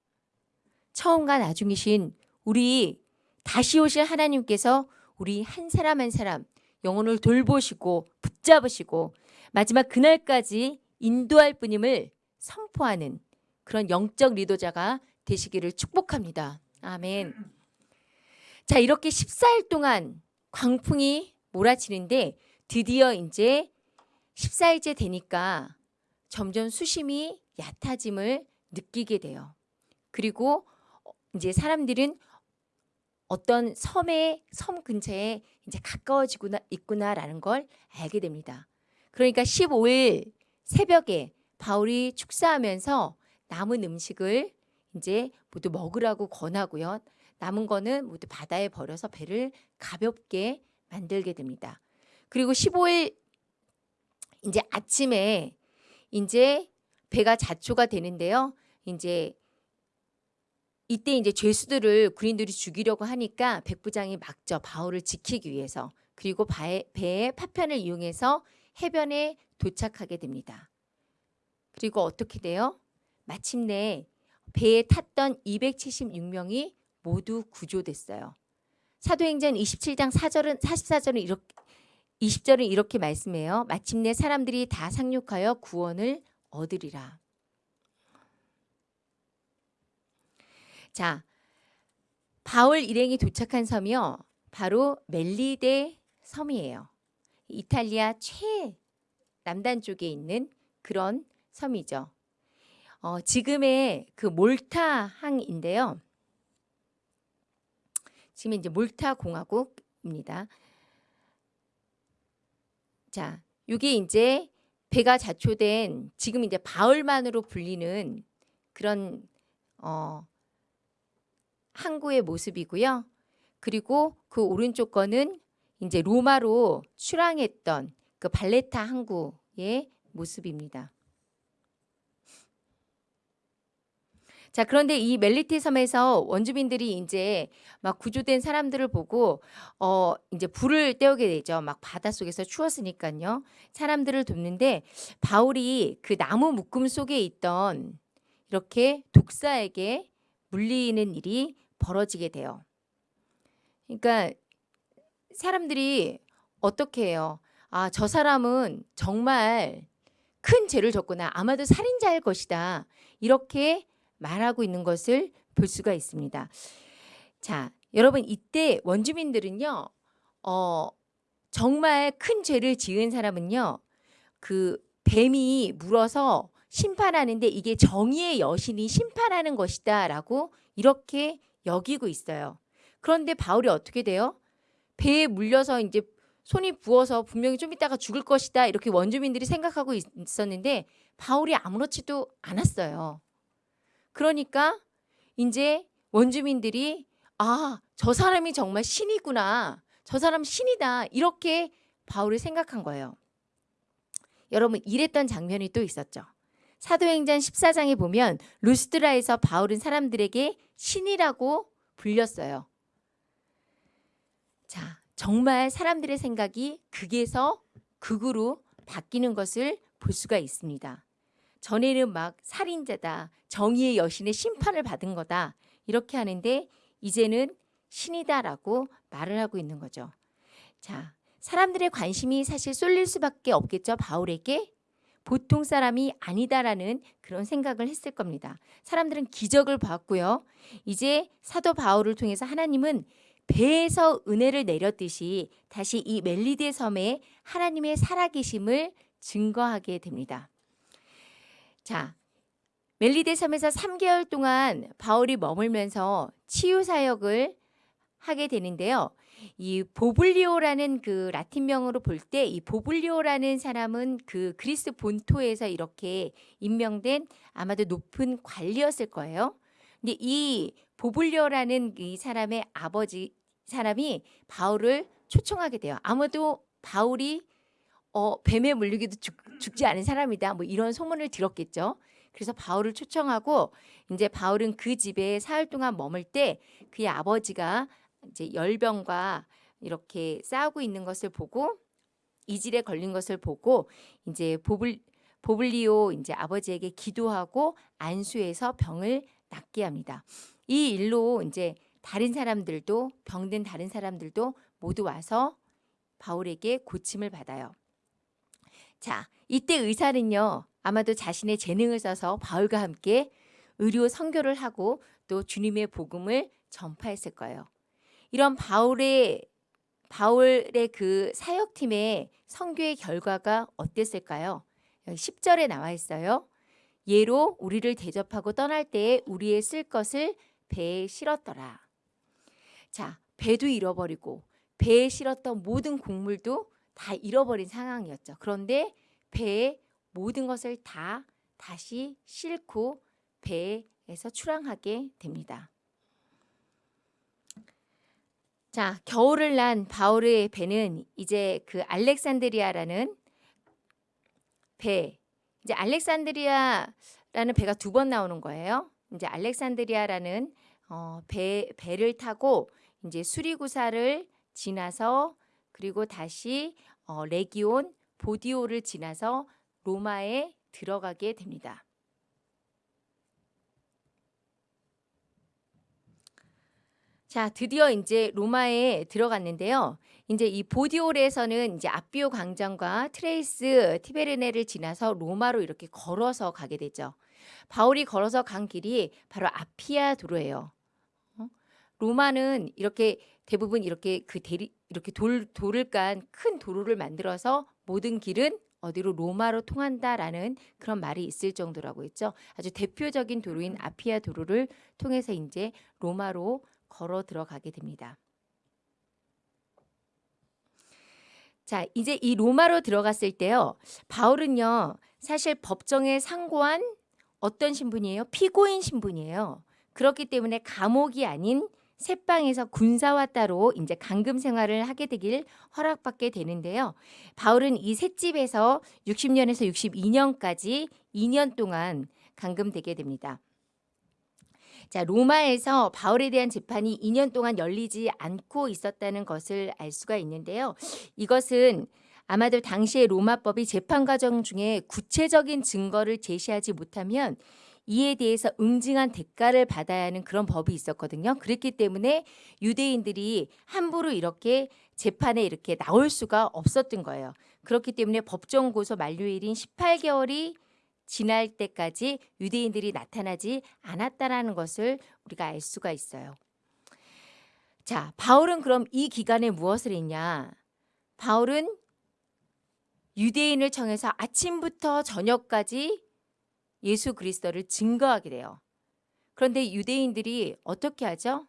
처음과 나중이신 우리 다시 오실 하나님께서 우리 한 사람 한 사람 영혼을 돌보시고 붙잡으시고 마지막 그날까지 인도할 뿐임을 선포하는 그런 영적 리더자가 되시기를 축복합니다. 아멘. 자, 이렇게 14일 동안 광풍이 몰아치는데 드디어 이제 14일째 되니까 점점 수심이 얕아짐을 느끼게 돼요. 그리고 이제 사람들은 어떤 섬의 섬 근처에 이제 가까워지구나 있구나라는 걸 알게 됩니다. 그러니까 15일 새벽에 바울이 축사하면서 남은 음식을 이제 모두 먹으라고 권하고요. 남은 거는 모두 바다에 버려서 배를 가볍게 만들게 됩니다. 그리고 15일 이제 아침에 이제 배가 자초가 되는데요. 이제 이때 이제 죄수들을 군인들이 죽이려고 하니까 백부장이 막죠. 바울을 지키기 위해서. 그리고 바에, 배의 파편을 이용해서 해변에 도착하게 됩니다. 그리고 어떻게 돼요? 마침내 배에 탔던 276명이 모두 구조됐어요. 사도행전 27장 4절은 44절은 이렇게 20절은 이렇게 말씀해요. 마침내 사람들이 다 상륙하여 구원을 얻으리라. 자, 바울 일행이 도착한 섬이요. 바로 멜리데 섬이에요. 이탈리아 최 남단 쪽에 있는 그런 섬이죠. 어, 지금의 그 몰타 항인데요. 지금 이제 몰타 공화국입니다. 자, 이게 이제 배가 자초된 지금 이제 바울만으로 불리는 그런 어, 항구의 모습이고요. 그리고 그 오른쪽 거는 이제 로마로 출항했던 그 발레타 항구의 모습입니다. 자, 그런데 이 멜리티 섬에서 원주민들이 이제 막 구조된 사람들을 보고 어 이제 불을 떼우게 되죠. 막 바닷속에서 추웠으니까요. 사람들을 돕는데 바울이 그 나무 묶음 속에 있던 이렇게 독사에게 물리는 일이 벌어지게 돼요. 그러니까 사람들이 어떻게 해요? 아, 저 사람은 정말 큰 죄를 졌구나. 아마도 살인자일 것이다. 이렇게 말하고 있는 것을 볼 수가 있습니다. 자, 여러분 이때 원주민들은요. 어, 정말 큰 죄를 지은 사람은요. 그 뱀이 물어서 심판하는데 이게 정의의 여신이 심판하는 것이다 라고 이렇게 여기고 있어요. 그런데 바울이 어떻게 돼요? 배에 물려서 이제 손이 부어서 분명히 좀 있다가 죽을 것이다 이렇게 원주민들이 생각하고 있었는데 바울이 아무렇지도 않았어요. 그러니까 이제 원주민들이 아, 저 사람이 정말 신이구나. 저 사람 신이다. 이렇게 바울을 생각한 거예요. 여러분 이랬던 장면이 또 있었죠. 사도행전 14장에 보면 루스드라에서 바울은 사람들에게 신이라고 불렸어요. 자, 정말 사람들의 생각이 극에서 극으로 바뀌는 것을 볼 수가 있습니다. 전에는 막 살인자다, 정의의 여신의 심판을 받은 거다 이렇게 하는데 이제는 신이다라고 말을 하고 있는 거죠. 자, 사람들의 관심이 사실 쏠릴 수밖에 없겠죠. 바울에게 보통 사람이 아니다라는 그런 생각을 했을 겁니다. 사람들은 기적을 봤고요. 이제 사도 바울을 통해서 하나님은 배에서 은혜를 내렸듯이 다시 이 멜리데 섬에 하나님의 살아계심을 증거하게 됩니다. 자, 멜리데 섬에서 3개월 동안 바울이 머물면서 치유 사역을 하게 되는데요. 이 보블리오라는 그 라틴명으로 볼 때 이 보블리오라는 사람은 그 그리스 본토에서 이렇게 임명된 아마도 높은 관리였을 거예요. 근데 이 보블리오라는 이 사람의 아버지 사람이 바울을 초청하게 돼요. 아무도 바울이 어, 뱀에 물리기도 죽, 죽지 않은 사람이다. 뭐 이런 소문을 들었겠죠. 그래서 바울을 초청하고 이제 바울은 그 집에 사흘 동안 머물 때 그의 아버지가 이제 열병과 이렇게 싸우고 있는 것을 보고 이질에 걸린 것을 보고 이제 보블 보블리오 이제 아버지에게 기도하고 안수해서 병을 낫게 합니다. 이 일로 이제 다른 사람들도 병든 다른 사람들도 모두 와서 바울에게 고침을 받아요. 자, 이때 의사는요. 아마도 자신의 재능을 써서 바울과 함께 의료 선교를 하고 또 주님의 복음을 전파했을 거예요. 이런 바울의 바울의 그 사역팀의 선교의 결과가 어땠을까요? 여기 10절에 나와 있어요. 예로 우리를 대접하고 떠날 때에 우리의 쓸 것을 배에 실었더라. 자, 배도 잃어버리고 배에 실었던 모든 곡물도 다 잃어버린 상황이었죠. 그런데 배에 모든 것을 다 다시 싣고 배에서 출항하게 됩니다. 자, 겨울을 난 바울의 배는 이제 그 알렉산드리아라는 배, 이제 알렉산드리아라는 배가 두 번 나오는 거예요. 이제 알렉산드리아라는 어, 배 배를 타고 이제 수리구사를 지나서 그리고 다시 어, 레기온 보디오를 지나서 로마에 들어가게 됩니다. 자, 드디어 이제 로마에 들어갔는데요. 이제 이 보디올에서는 이제 압비오 광장과 트레이스 타베르네를 지나서 로마로 이렇게 걸어서 가게 되죠. 바울이 걸어서 간 길이 바로 아피아 도로예요. 어? 로마는 이렇게 대부분 이렇게 그 대리 이렇게 돌 돌을 깐 큰 도로를 만들어서 모든 길은 어디로 로마로 통한다라는 그런 말이 있을 정도라고 했죠. 아주 대표적인 도로인 아피아 도로를 통해서 이제 로마로 걸어 들어가게 됩니다. 자, 이제 이 로마로 들어갔을 때요. 바울은요. 사실 법정에 상고한 어떤 신분이에요? 피고인 신분이에요. 그렇기 때문에 감옥이 아닌 새방에서 군사와 따로 이제 감금 생활을 하게 되길 허락받게 되는데요. 바울은 이 셋집에서 60년에서 62년까지 2년 동안 감금되게 됩니다. 자, 로마에서 바울에 대한 재판이 2년 동안 열리지 않고 있었다는 것을 알 수가 있는데요. 이것은 아마도 당시의 로마법이 재판 과정 중에 구체적인 증거를 제시하지 못하면 이에 대해서 응징한 대가를 받아야 하는 그런 법이 있었거든요. 그렇기 때문에 유대인들이 함부로 이렇게 재판에 이렇게 나올 수가 없었던 거예요. 그렇기 때문에 법정 고소 만료일인 18개월이 지날 때까지 유대인들이 나타나지 않았다라는 것을 우리가 알 수가 있어요. 자, 바울은 그럼 이 기간에 무엇을 했냐? 바울은 유대인을 청해서 아침부터 저녁까지 예수 그리스도를 증거하게 돼요. 그런데 유대인들이 어떻게 하죠?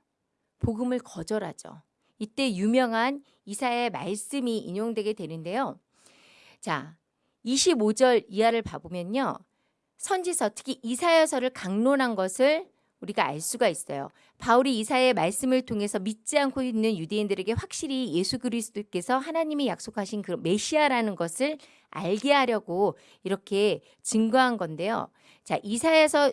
복음을 거절하죠. 이때 유명한 이사의 말씀이 인용되게 되는데요. 자, 25절 이하를 봐보면요. 선지서 특히 이사야서를 강론한 것을 우리가 알 수가 있어요. 바울이 이사의 말씀을 통해서 믿지 않고 있는 유대인들에게 확실히 예수 그리스도께서 하나님이 약속하신 그 메시아라는 것을 알게 하려고 이렇게 증거한 건데요. 자, 이사야서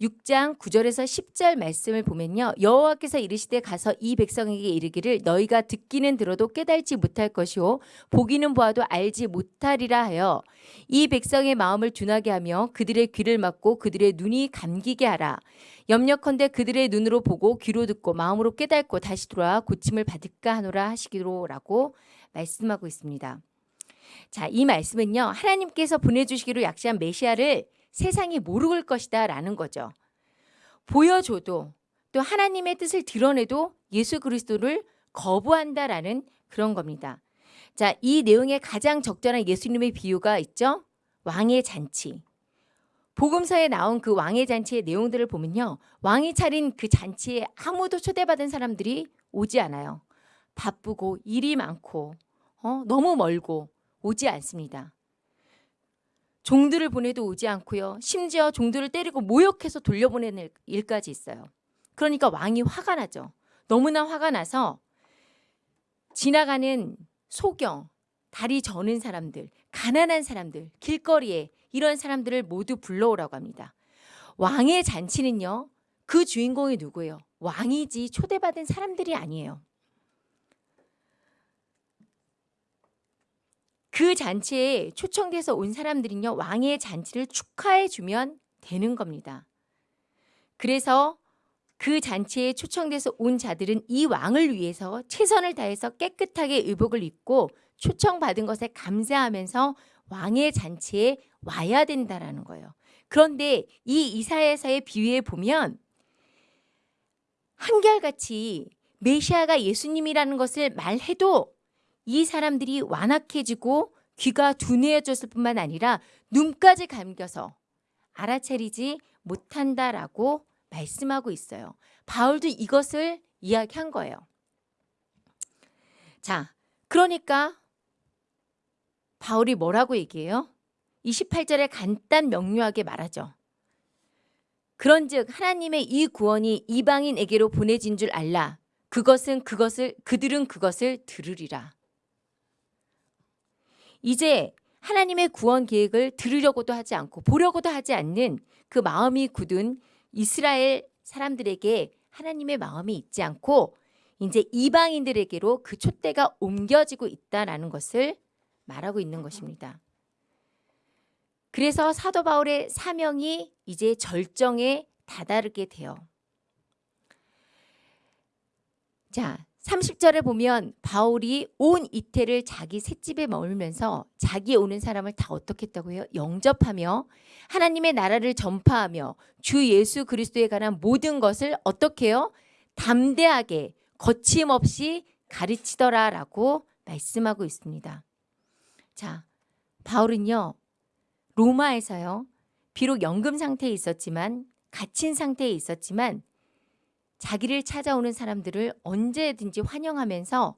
6장 9절에서 10절 말씀을 보면요. 여호와께서 이르시되 가서 이 백성에게 이르기를 너희가 듣기는 들어도 깨달지 못할 것이요 보기는 보아도 알지 못하리라 하여 이 백성의 마음을 둔하게 하며 그들의 귀를 막고 그들의 눈이 감기게 하라. 염려컨대 그들의 눈으로 보고 귀로 듣고 마음으로 깨닫고 다시 돌아와 고침을 받을까 하노라 하시기로라고 말씀하고 있습니다. 자, 이 말씀은요. 하나님께서 보내주시기로 약시한 메시아를 세상이 모를 것이다 라는 거죠. 보여줘도 또 하나님의 뜻을 드러내도 예수 그리스도를 거부한다라는 그런 겁니다. 자, 이 내용에 가장 적절한 예수님의 비유가 있죠. 왕의 잔치. 복음서에 나온 그 왕의 잔치의 내용들을 보면요. 왕이 차린 그 잔치에 아무도 초대받은 사람들이 오지 않아요. 바쁘고 일이 많고 어, 너무 멀고 오지 않습니다. 종들을 보내도 오지 않고요. 심지어 종들을 때리고 모욕해서 돌려보내는 일까지 있어요. 그러니까 왕이 화가 나죠. 너무나 화가 나서 지나가는 소경, 다리 저는 사람들, 가난한 사람들, 길거리에 이런 사람들을 모두 불러오라고 합니다. 왕의 잔치는요. 그 주인공이 누구예요? 왕이지 초대받은 사람들이 아니에요. 그 잔치에 초청돼서 온 사람들은요, 왕의 잔치를 축하해 주면 되는 겁니다. 그래서 그 잔치에 초청돼서 온 자들은 이 왕을 위해서 최선을 다해서 깨끗하게 의복을 입고 초청받은 것에 감사하면서 왕의 잔치에 와야 된다라는 거예요. 그런데 이 이사야서의 비유에 보면 한결같이 메시아가 예수님이라는 것을 말해도 이 사람들이 완악해지고 귀가 둔해졌을 뿐만 아니라 눈까지 감겨서 알아차리지 못한다라고 말씀하고 있어요. 바울도 이것을 이야기한 거예요. 자, 그러니까 바울이 뭐라고 얘기해요? 28절에 간단 명료하게 말하죠. 그런즉 하나님의 이 구원이 이방인에게로 보내진 줄 알라. 그것은 그것을 그들은 그것을 들으리라. 이제 하나님의 구원 계획을 들으려고도 하지 않고 보려고도 하지 않는 그 마음이 굳은 이스라엘 사람들에게 하나님의 마음이 있지 않고 이제 이방인들에게로 그 촛대가 옮겨지고 있다라는 것을 말하고 있는 것입니다. 그래서 사도 바울의 사명이 이제 절정에 다다르게 돼요. 자, 30절에 보면 바울이 온 이태를 자기 셋집에 머물면서 자기 오는 사람을 다 어떻게 했다고요? 영접하며 하나님의 나라를 전파하며 주 예수 그리스도에 관한 모든 것을 어떻게 해요? 담대하게 거침없이 가르치더라 라고 말씀하고 있습니다. 자, 바울은요. 로마에서요. 비록 연금 상태에 있었지만 갇힌 상태에 있었지만 자기를 찾아오는 사람들을 언제든지 환영하면서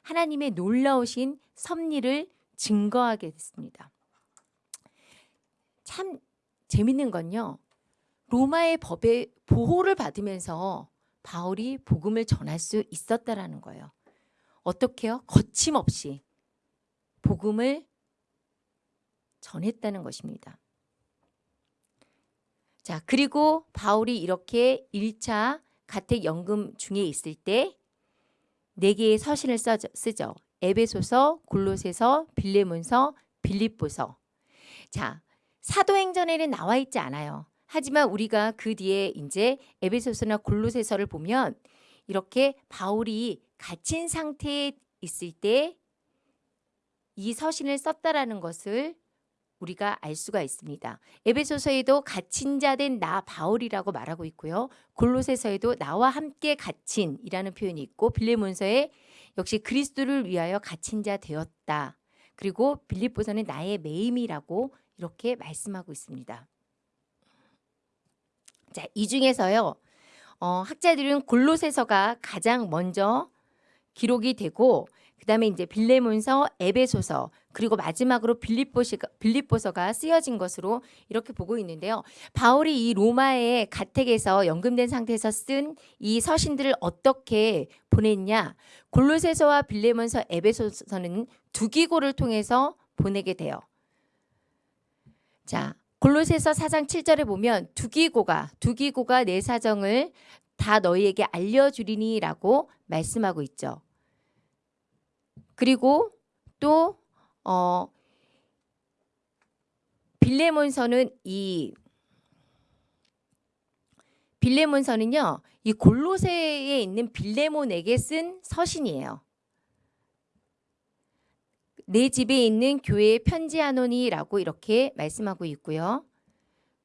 하나님의 놀라우신 섭리를 증거하게 됐습니다. 참 재밌는 건요. 로마의 법의 보호를 받으면서 바울이 복음을 전할 수 있었다라는 거예요. 어떻게요? 거침없이 복음을 전했다는 것입니다. 자, 그리고 바울이 이렇게 1차 가택 연금 중에 있을 때 네 개의 서신을 쓰죠. 에베소서, 골로새서, 빌레몬서, 빌립보서. 자, 사도행전에는 나와 있지 않아요. 하지만 우리가 그 뒤에 이제 에베소서나 골로새서를 보면 이렇게 바울이 갇힌 상태에 있을 때 이 서신을 썼다라는 것을 우리가 알 수가 있습니다. 에베소서에도 갇힌 자 된 나 바울이라고 말하고 있고요. 골로새서에도 나와 함께 갇힌이라는 표현이 있고 빌레몬서에 역시 그리스도를 위하여 갇힌 자 되었다. 그리고 빌립보서는 나의 매임이라고 이렇게 말씀하고 있습니다. 자, 이 중에서요. 어, 학자들은 골로새서가 가장 먼저 기록이 되고 그 다음에 이제 빌레몬서, 에베소서 그리고 마지막으로 빌립보시가, 빌립보서가 쓰여진 것으로 이렇게 보고 있는데요. 바울이 이 로마의 가택에서 연금된 상태에서 쓴 이 서신들을 어떻게 보냈냐? 골로새서와 빌레몬서, 에베소서는 두기고를 통해서 보내게 돼요. 자, 골로새서 4장 7절에 보면 두기고가 두기고가 내 사정을 다 너희에게 알려주리니라고 말씀하고 있죠. 그리고 또 어, 빌레몬서는 이 빌레몬서는요. 이 골로새에 있는 빌레몬에게 쓴 서신이에요. 내 집에 있는 교회에 편지하노니라고 이렇게 말씀하고 있고요.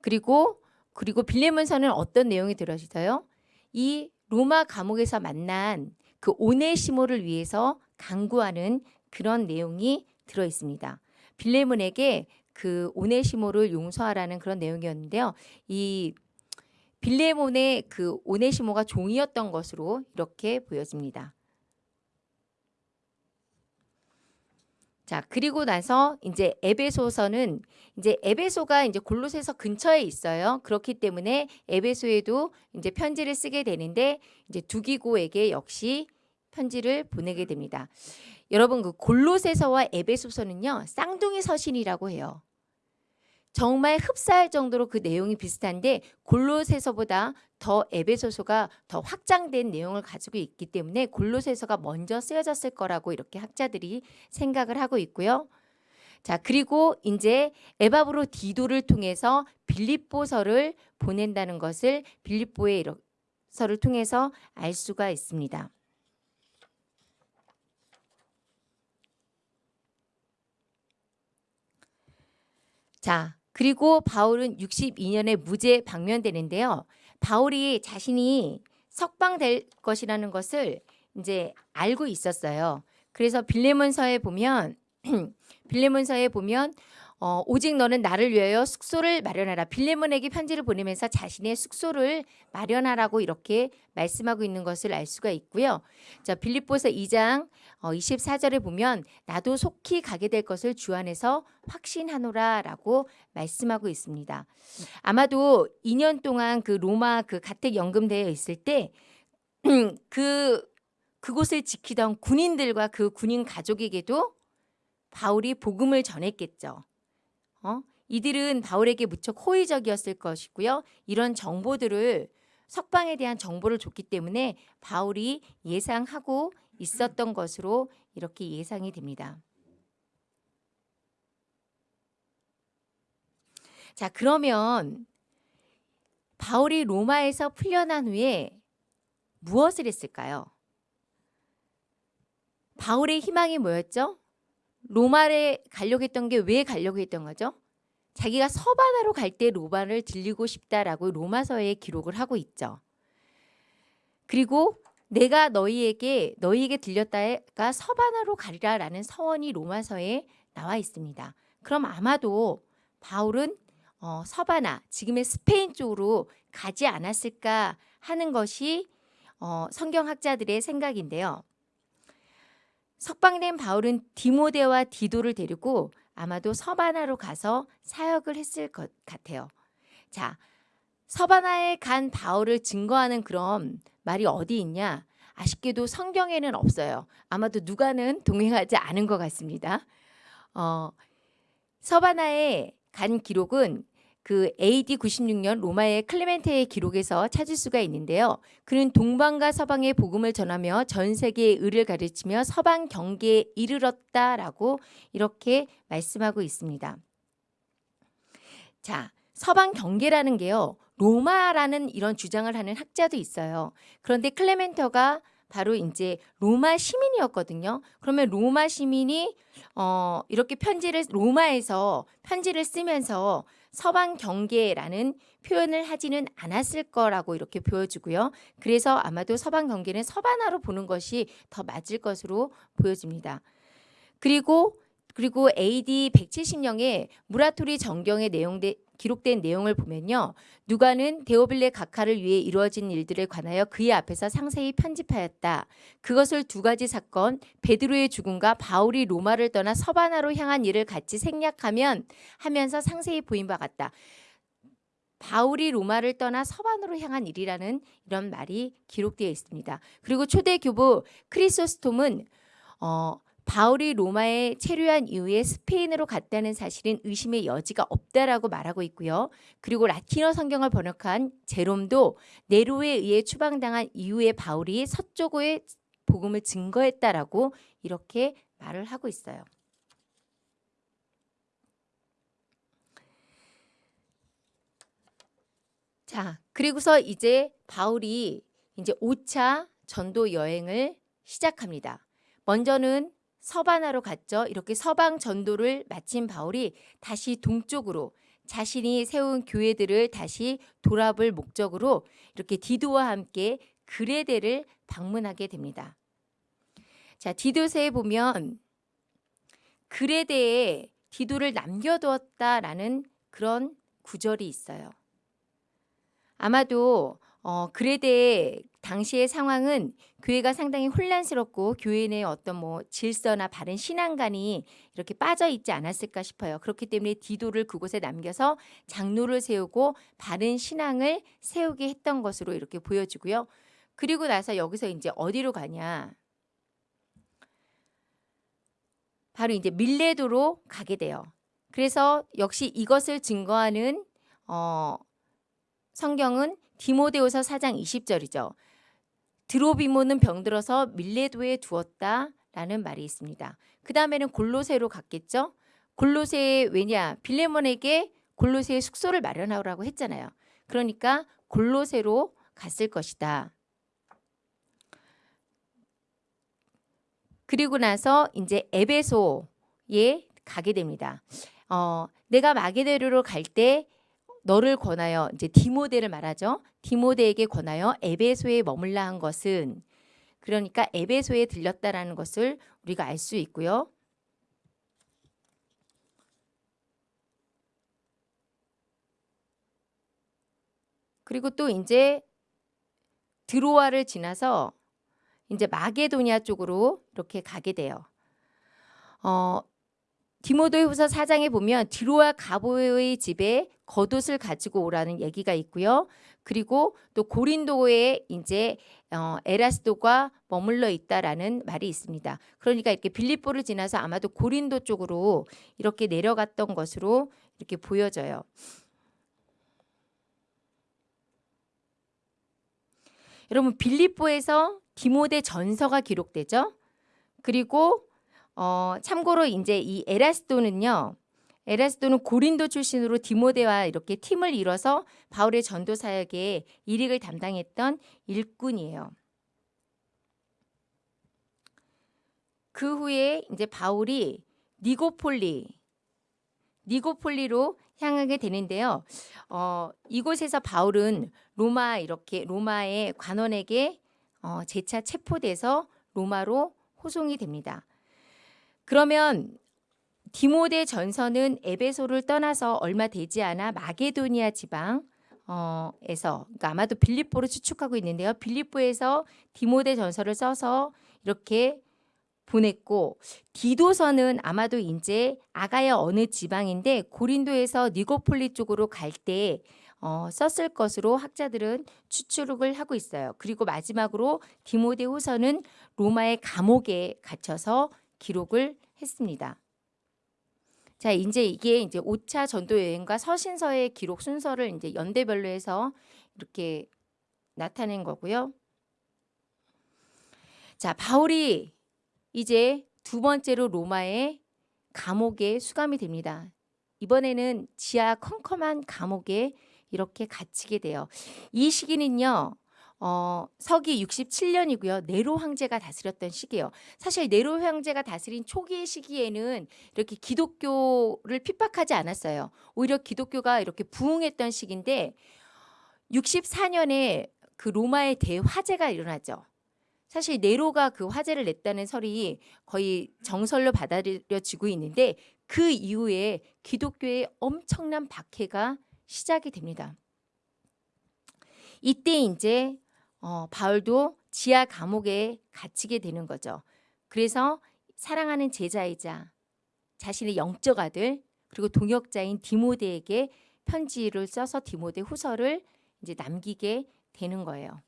그리고 그리고 빌레몬서는 어떤 내용이 들어 있어요? 이 로마 감옥에서 만난 그 오네시모를 위해서 강구하는 그런 내용이 들어 있습니다. 빌레몬에게 그 오네시모를 용서하라는 그런 내용이었는데요. 이 빌레몬의 그 오네시모가 종이었던 것으로 이렇게 보여집니다. 자, 그리고 나서 이제 에베소서는 이제 에베소가 이제 골로새서 근처에 있어요. 그렇기 때문에 에베소에도 이제 편지를 쓰게 되는데 이제 두기고에게 역시 편지를 보내게 됩니다. 여러분 그 골로새서와 에베소서는요. 쌍둥이 서신이라고 해요. 정말 흡사할 정도로 그 내용이 비슷한데 골로새서보다 더 에베소서가 더 확장된 내용을 가지고 있기 때문에 골로새서가 먼저 쓰여졌을 거라고 이렇게 학자들이 생각을 하고 있고요. 자, 그리고 이제 에바브로 디도를 통해서 빌립보서를 보낸다는 것을 빌립보의 서를 통해서 알 수가 있습니다. 자, 그리고 바울은 62년에 무죄 방면되는데요. 바울이 자신이 석방될 것이라는 것을 이제 알고 있었어요. 그래서 빌레몬서에 보면 *clears throat* 빌레몬서에 보면 어, 오직 너는 나를 위하여 숙소를 마련하라. 빌레몬에게 편지를 보내면서 자신의 숙소를 마련하라고 이렇게 말씀하고 있는 것을 알 수가 있고요. 자, 빌립보서 2장 어, 24절에 보면 나도 속히 가게 될 것을 주 안에서 확신하노라라고 말씀하고 있습니다. 아마도 2년 동안 그 로마 그 가택 연금되어 있을 때 *clears throat* 그 그곳을 지키던 군인들과 그 군인 가족에게도 바울이 복음을 전했겠죠. 어? 이들은 바울에게 무척 호의적이었을 것이고요. 이런 정보들을 석방에 대한 정보를 줬기 때문에 바울이 예상하고 있었던 것으로 이렇게 예상이 됩니다. 자, 그러면 바울이 로마에서 풀려난 후에 무엇을 했을까요? 바울의 희망이 뭐였죠? 로마에 가려고 했던 게 왜 가려고 했던 거죠? 자기가 서바나로 갈 때 로마를 들리고 싶다라고 로마서에 기록을 하고 있죠. 그리고 내가 너희에게 너희에게 들렸다가 서바나로 가리라라는 서원이 로마서에 나와 있습니다. 그럼 아마도 바울은 어, 서바나 지금의 스페인 쪽으로 가지 않았을까 하는 것이 어, 성경학자들의 생각인데요. 석방된 바울은 디모데와 디도를 데리고 아마도 서바나로 가서 사역을 했을 것 같아요. 자, 서바나에 간 바울을 증거하는 그런 말이 어디 있냐? 아쉽게도 성경에는 없어요. 아마도 누가는 *laughs* 동행하지 않은 것 같습니다. 어, 서바나에 간 기록은 그 AD 96년 로마의 클레멘테의 기록에서 찾을 수가 있는데요. 그는 동방과 서방의 복음을 전하며 전 세계의 의를 가르치며 서방 경계에 이르렀다라고 이렇게 말씀하고 있습니다. 자, 서방 경계라는 게요. 로마라는 이런 주장을 하는 학자도 있어요. 그런데 클레멘터가 바로 이제 로마 시민이었거든요. 그러면 로마 시민이 어 이렇게 편지를 로마에서 편지를 쓰면서 서방 경계라는 표현을 하지는 않았을 거라고 이렇게 보여주고요. 그래서 아마도 서방 경계는 서바나로 보는 것이 더 맞을 것으로 보여집니다. 그리고 그리고 AD 170년에 무라토리 정경의 내용대 기록된 내용을 보면요. 누가는 데오빌레 각하를 위해 이루어진 일들에 관하여 그의 앞에서 상세히 편집하였다. 그것을 두 가지 사건, 베드로의 죽음과 바울이 로마를 떠나 서바나로 향한 일을 같이 생략하면 하면서 상세히 보인 바 같다. 바울이 로마를 떠나 서반으로 향한 일이라는 이런 말이 기록되어 있습니다. 그리고 초대 교부 크리소스톰은 어, 바울이 로마에 체류한 이후에 스페인으로 갔다는 사실은 의심의 여지가 없다라고 말하고 있고요. 그리고 라틴어 성경을 번역한 제롬도 네로에 의해 추방당한 이후에 바울이 서쪽의 복음을 증거했다라고 이렇게 말을 하고 있어요. 자, 그리고서 이제 바울이 이제 5차 전도 여행을 시작합니다. 먼저는 서바나로 갔죠. 이렇게 서방 전도를 마친 바울이 다시 동쪽으로 자신이 세운 교회들을 다시 돌아볼 목적으로 이렇게 디도와 함께 그레데를 방문하게 됩니다. 자, 디도서에 보면 그레데에 디도를 남겨두었다라는 그런 구절이 있어요. 아마도 어, 그레데 당시의 상황은 교회가 상당히 혼란스럽고 교회 내 어떤 뭐 질서나 바른 신앙관이 이렇게 빠져 있지 않았을까 싶어요. 그렇기 때문에 디도를 그곳에 남겨서 장로를 세우고 바른 신앙을 세우게 했던 것으로 이렇게 보여지고요. 그리고 나서 여기서 이제 어디로 가냐? 바로 이제 밀레도로 가게 돼요. 그래서 역시 이것을 증거하는 어, 성경은 디모데후서 4장 20절이죠. 드로비모는 병들어서 밀레도에 두었다라는 말이 있습니다. 그 다음에는 골로새로 갔겠죠. 골로새 왜냐 빌레몬에게 골로새의 숙소를 마련하라고 했잖아요. 그러니까 골로새로 갔을 것이다. 그리고 나서 이제 에베소에 가게 됩니다. 어, 내가 마게데르로 갈 때 너를 권하여 이제 디모데를 말하죠. 디모데에게 권하여 에베소에 머물라 한 것은 그러니까 에베소에 들렸다라는 것을 우리가 알 수 있고요. 그리고 또 이제 드로아를 지나서 이제 마게도니아 쪽으로 이렇게 가게 돼요. 어, 디모데후서 4장에 보면 드로아 가보의 집에 겉옷을 가지고 오라는 얘기가 있고요. 그리고 또 고린도에 이제 어, 에라스도가 머물러 있다라는 말이 있습니다. 그러니까 이렇게 빌립보를 지나서 아마도 고린도 쪽으로 이렇게 내려갔던 것으로 이렇게 보여져요. 여러분 빌립보에서 디모데 전서가 기록되죠. 그리고 어, 참고로 이제 이 에라스도는요. 에라스도는 고린도 출신으로 디모데와 이렇게 팀을 이뤄서 바울의 전도 사역에 일익을 담당했던 일꾼이에요. 그 후에 이제 바울이 니고폴리 니고폴리로 향하게 되는데요. 어, 이곳에서 바울은 로마 이렇게 로마의 관원에게 어, 재차 체포돼서 로마로 호송이 됩니다. 그러면 디모데 전서는 에베소를 떠나서 얼마 되지 않아 마게도니아 지방 어, 에서 그러니까 아마도 빌립보를 추측하고 있는데요. 빌립보에서 디모데 전서를 써서 이렇게 보냈고 디도서는 아마도 이제 아가야 어느 지방인데 고린도에서 니고폴리 쪽으로 갈때 어, 썼을 것으로 학자들은 추측을 하고 있어요. 그리고 마지막으로 디모데 후서는 로마의 감옥에 갇혀서 기록을 했습니다. 자, 이제 이게 이제 5차 전도 여행과 서신서의 기록 순서를 이제 연대별로 해서 이렇게 나타낸 거고요. 자, 바울이 이제 두 번째로 로마의 감옥에 수감이 됩니다. 이번에는 지하 컴컴한 감옥에 이렇게 갇히게 돼요. 이 시기는요. 어, 서기 67년이고요. 네로 황제가 다스렸던 시기예요. 사실 네로 황제가 다스린 초기의 시기에는 이렇게 기독교를 핍박하지 않았어요. 오히려 기독교가 이렇게 부흥했던 시기인데 64년에 그 로마의 대화재가 일어나죠. 사실 네로가 그 화재를 냈다는 설이 거의 정설로 받아들여지고 있는데 그 이후에 기독교의 엄청난 박해가 시작이 됩니다. 이때 이제 어, 바울도 지하 감옥에 갇히게 되는 거죠. 그래서 사랑하는 제자이자 자신의 영적 아들 그리고 동역자인 디모데에게 편지를 써서 디모데 후서를 이제 남기게 되는 거예요.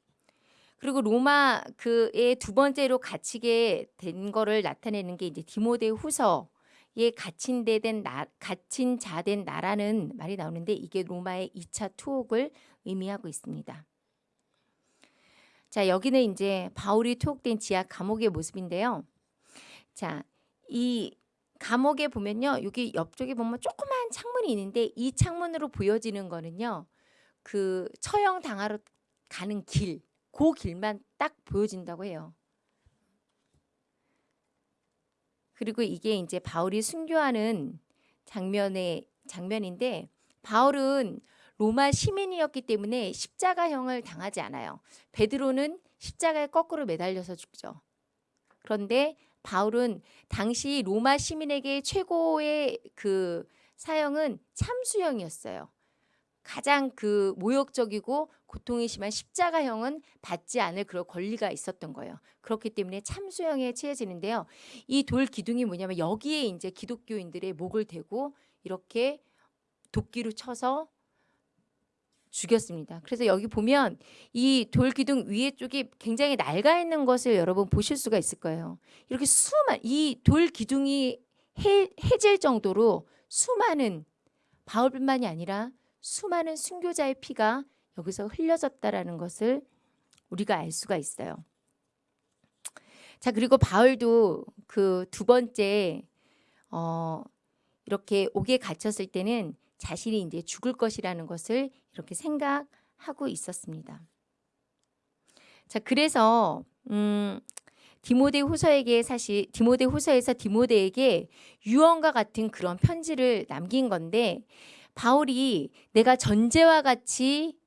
그리고 로마 그의 두 번째로 갇히게 된 거를 나타내는 게 이제 디모데 후서에 갇힌 데된 나, 갇힌 자된 나라는 말이 나오는데 이게 로마의 2차 투옥을 의미하고 있습니다. 자, 여기는 이제 바울이 투옥된 지하 감옥의 모습인데요. 자, 이 감옥에 보면요. 여기 옆쪽에 보면 조그만 창문이 있는데 이 창문으로 보여지는 거는요. 그 처형 당하러 가는 길, 그 길만 딱 보여진다고 해요. 그리고 이게 이제 바울이 순교하는 장면의 장면인데 바울은 로마 시민이었기 때문에 십자가형을 당하지 않아요. 베드로는 십자가에 거꾸로 매달려서 죽죠. 그런데 바울은 당시 로마 시민에게 최고의 그 사형은 참수형이었어요. 가장 그 모욕적이고 고통이 심한 십자가형은 받지 않을 그런 권리가 있었던 거예요. 그렇기 때문에 참수형에 처해지는데요. 이 돌 기둥이 뭐냐면 여기에 이제 기독교인들의 목을 대고 이렇게 도끼로 쳐서 죽였습니다. 그래서 여기 보면 이 돌 기둥 위에 쪽이 굉장히 낡아 있는 것을 여러분 보실 수가 있을 거예요. 이렇게 수많 이 돌 기둥이 해, 해질 정도로 수많은 바울뿐만이 아니라 수많은 순교자의 피가 여기서 흘려졌다라는 것을 우리가 알 수가 있어요. 자 그리고 바울도 그 두 번째 어, 이렇게 옥에 갇혔을 때는 자신이 이제 죽을 것이라는 것을 이렇게 생각하고 있었습니다. 자, 그래서 음, 디모데 후서에게 사실 디모데 후서에서 디모데에게 유언과 같은 그런 편지를 남긴 건데 바울이 내가 전제와 같이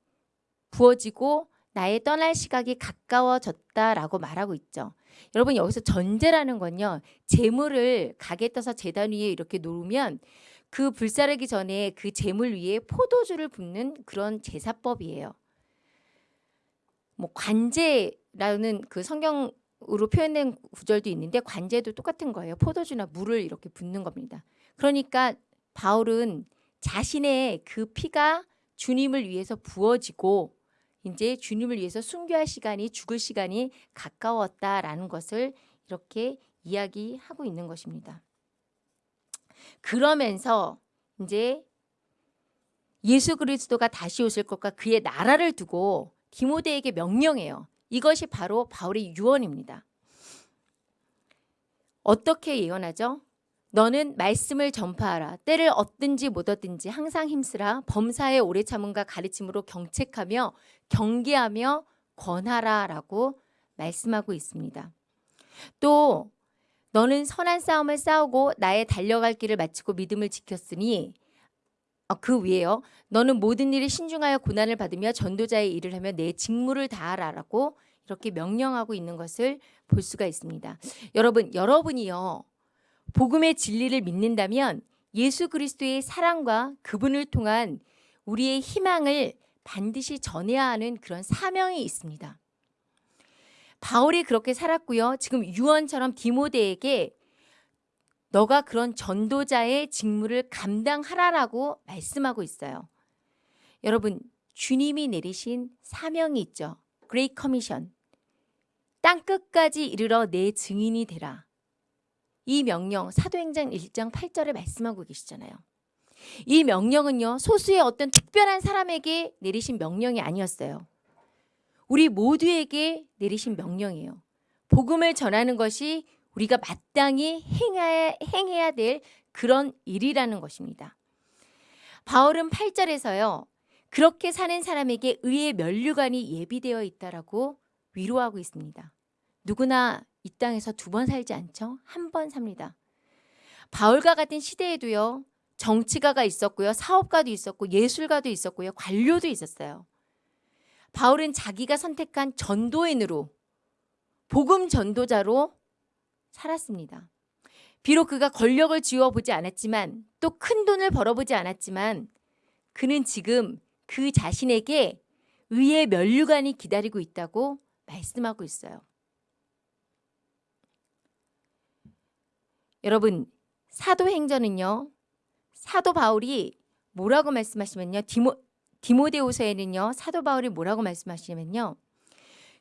부어지고 나의 떠날 시각이 가까워졌다라고 말하고 있죠. 여러분 여기서 전제라는 건요. 재물을 가게 떠서 재단 위에 이렇게 놓으면 그 불사르기 전에 그 재물 위에 포도주를 붓는 그런 제사법이에요. 뭐 관제라는 그 성경으로 표현된 구절도 있는데 관제도 똑같은 거예요. 포도주나 물을 이렇게 붓는 겁니다. 그러니까 바울은 자신의 그 피가 주님을 위해서 부어지고 이제 주님을 위해서 순교할 시간이 죽을 시간이 가까웠다라는 것을 이렇게 이야기하고 있는 것입니다. 그러면서 이제 예수 그리스도가 다시 오실 것과 그의 나라를 두고 디모데에게 명령해요. 이것이 바로 바울의 유언입니다. 어떻게 예언하죠? 너는 말씀을 전파하라. 때를 얻든지 못 얻든지 항상 힘쓰라. 범사에 오래 참음과 가르침으로 경책하며 경계하며 권하라라고 말씀하고 있습니다. 또 너는 선한 싸움을 싸우고 나의 달려갈 길을 마치고 믿음을 지켰으니 어, 그 위에요. 너는 모든 일에 신중하여 고난을 받으며 전도자의 일을 하며 내 직무를 다하라라고 이렇게 명령하고 있는 것을 볼 수가 있습니다. 여러분, 여러분이요. 복음의 진리를 믿는다면 예수 그리스도의 사랑과 그분을 통한 우리의 희망을 반드시 전해야 하는 그런 사명이 있습니다. 바울이 그렇게 살았고요. 지금 유언처럼 디모데에게 너가 그런 전도자의 직무를 감당하라라고 말씀하고 있어요. 여러분, 주님이 내리신 사명이 있죠. Great Commission. 땅 끝까지 이르러 내 증인이 되라. 이 명령 사도행전 1장 8절에 말씀하고 계시잖아요. 이 명령은요. 소수의 어떤 특별한 사람에게 내리신 명령이 아니었어요. 우리 모두에게 내리신 명령이에요. 복음을 전하는 것이 우리가 마땅히 행해야, 행해야 될 그런 일이라는 것입니다. 바울은 8절에서요. 그렇게 사는 사람에게 의의 면류관이 예비되어 있다라고 위로하고 있습니다. 누구나 이 땅에서 두 번 살지 않죠? 한 번 삽니다. 바울과 같은 시대에도요. 정치가가 있었고요. 사업가도 있었고 예술가도 있었고요. 관료도 있었어요. 바울은 자기가 선택한 전도인으로 복음 전도자로 살았습니다. 비록 그가 권력을 쥐어보지 않았지만 또 큰 돈을 벌어보지 않았지만 그는 지금 그 자신에게 의의 면류관이 기다리고 있다고 말씀하고 있어요. 여러분 사도행전은요. 사도 바울이 뭐라고 말씀하시면요. 디모, 디모데후서에는요. 사도 바울이 뭐라고 말씀하시냐면요.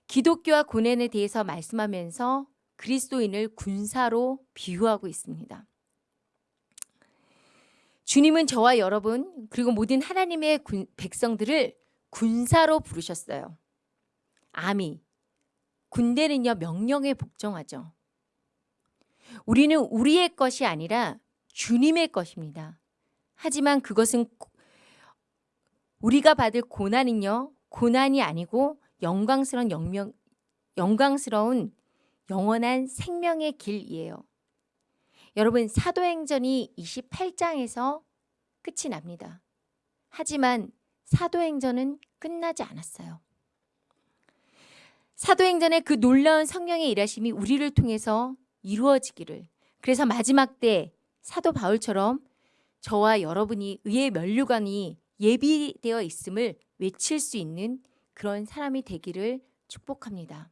기독교와 고난에 대해서 말씀하면서 그리스도인을 군사로 비유하고 있습니다. 주님은 저와 여러분 그리고 모든 하나님의 군, 백성들을 군사로 부르셨어요. 아미 군대는요 명령에 복종하죠. 우리는 우리의 것이 아니라 주님의 것입니다. 하지만 그것은 우리가 받을 고난은요 고난이 아니고 영광스러운 영명, 영광스러운 영원한 생명의 길이에요. 여러분 사도행전이 28장에서 끝이 납니다. 하지만 사도행전은 끝나지 않았어요. 사도행전의 그 놀라운 성령의 일하심이 우리를 통해서 이루어지기를 그래서 마지막 때 사도 바울처럼 저와 여러분이 의의 면류관이 예비되어 있음을 외칠 수 있는 그런 사람이 되기를 축복합니다.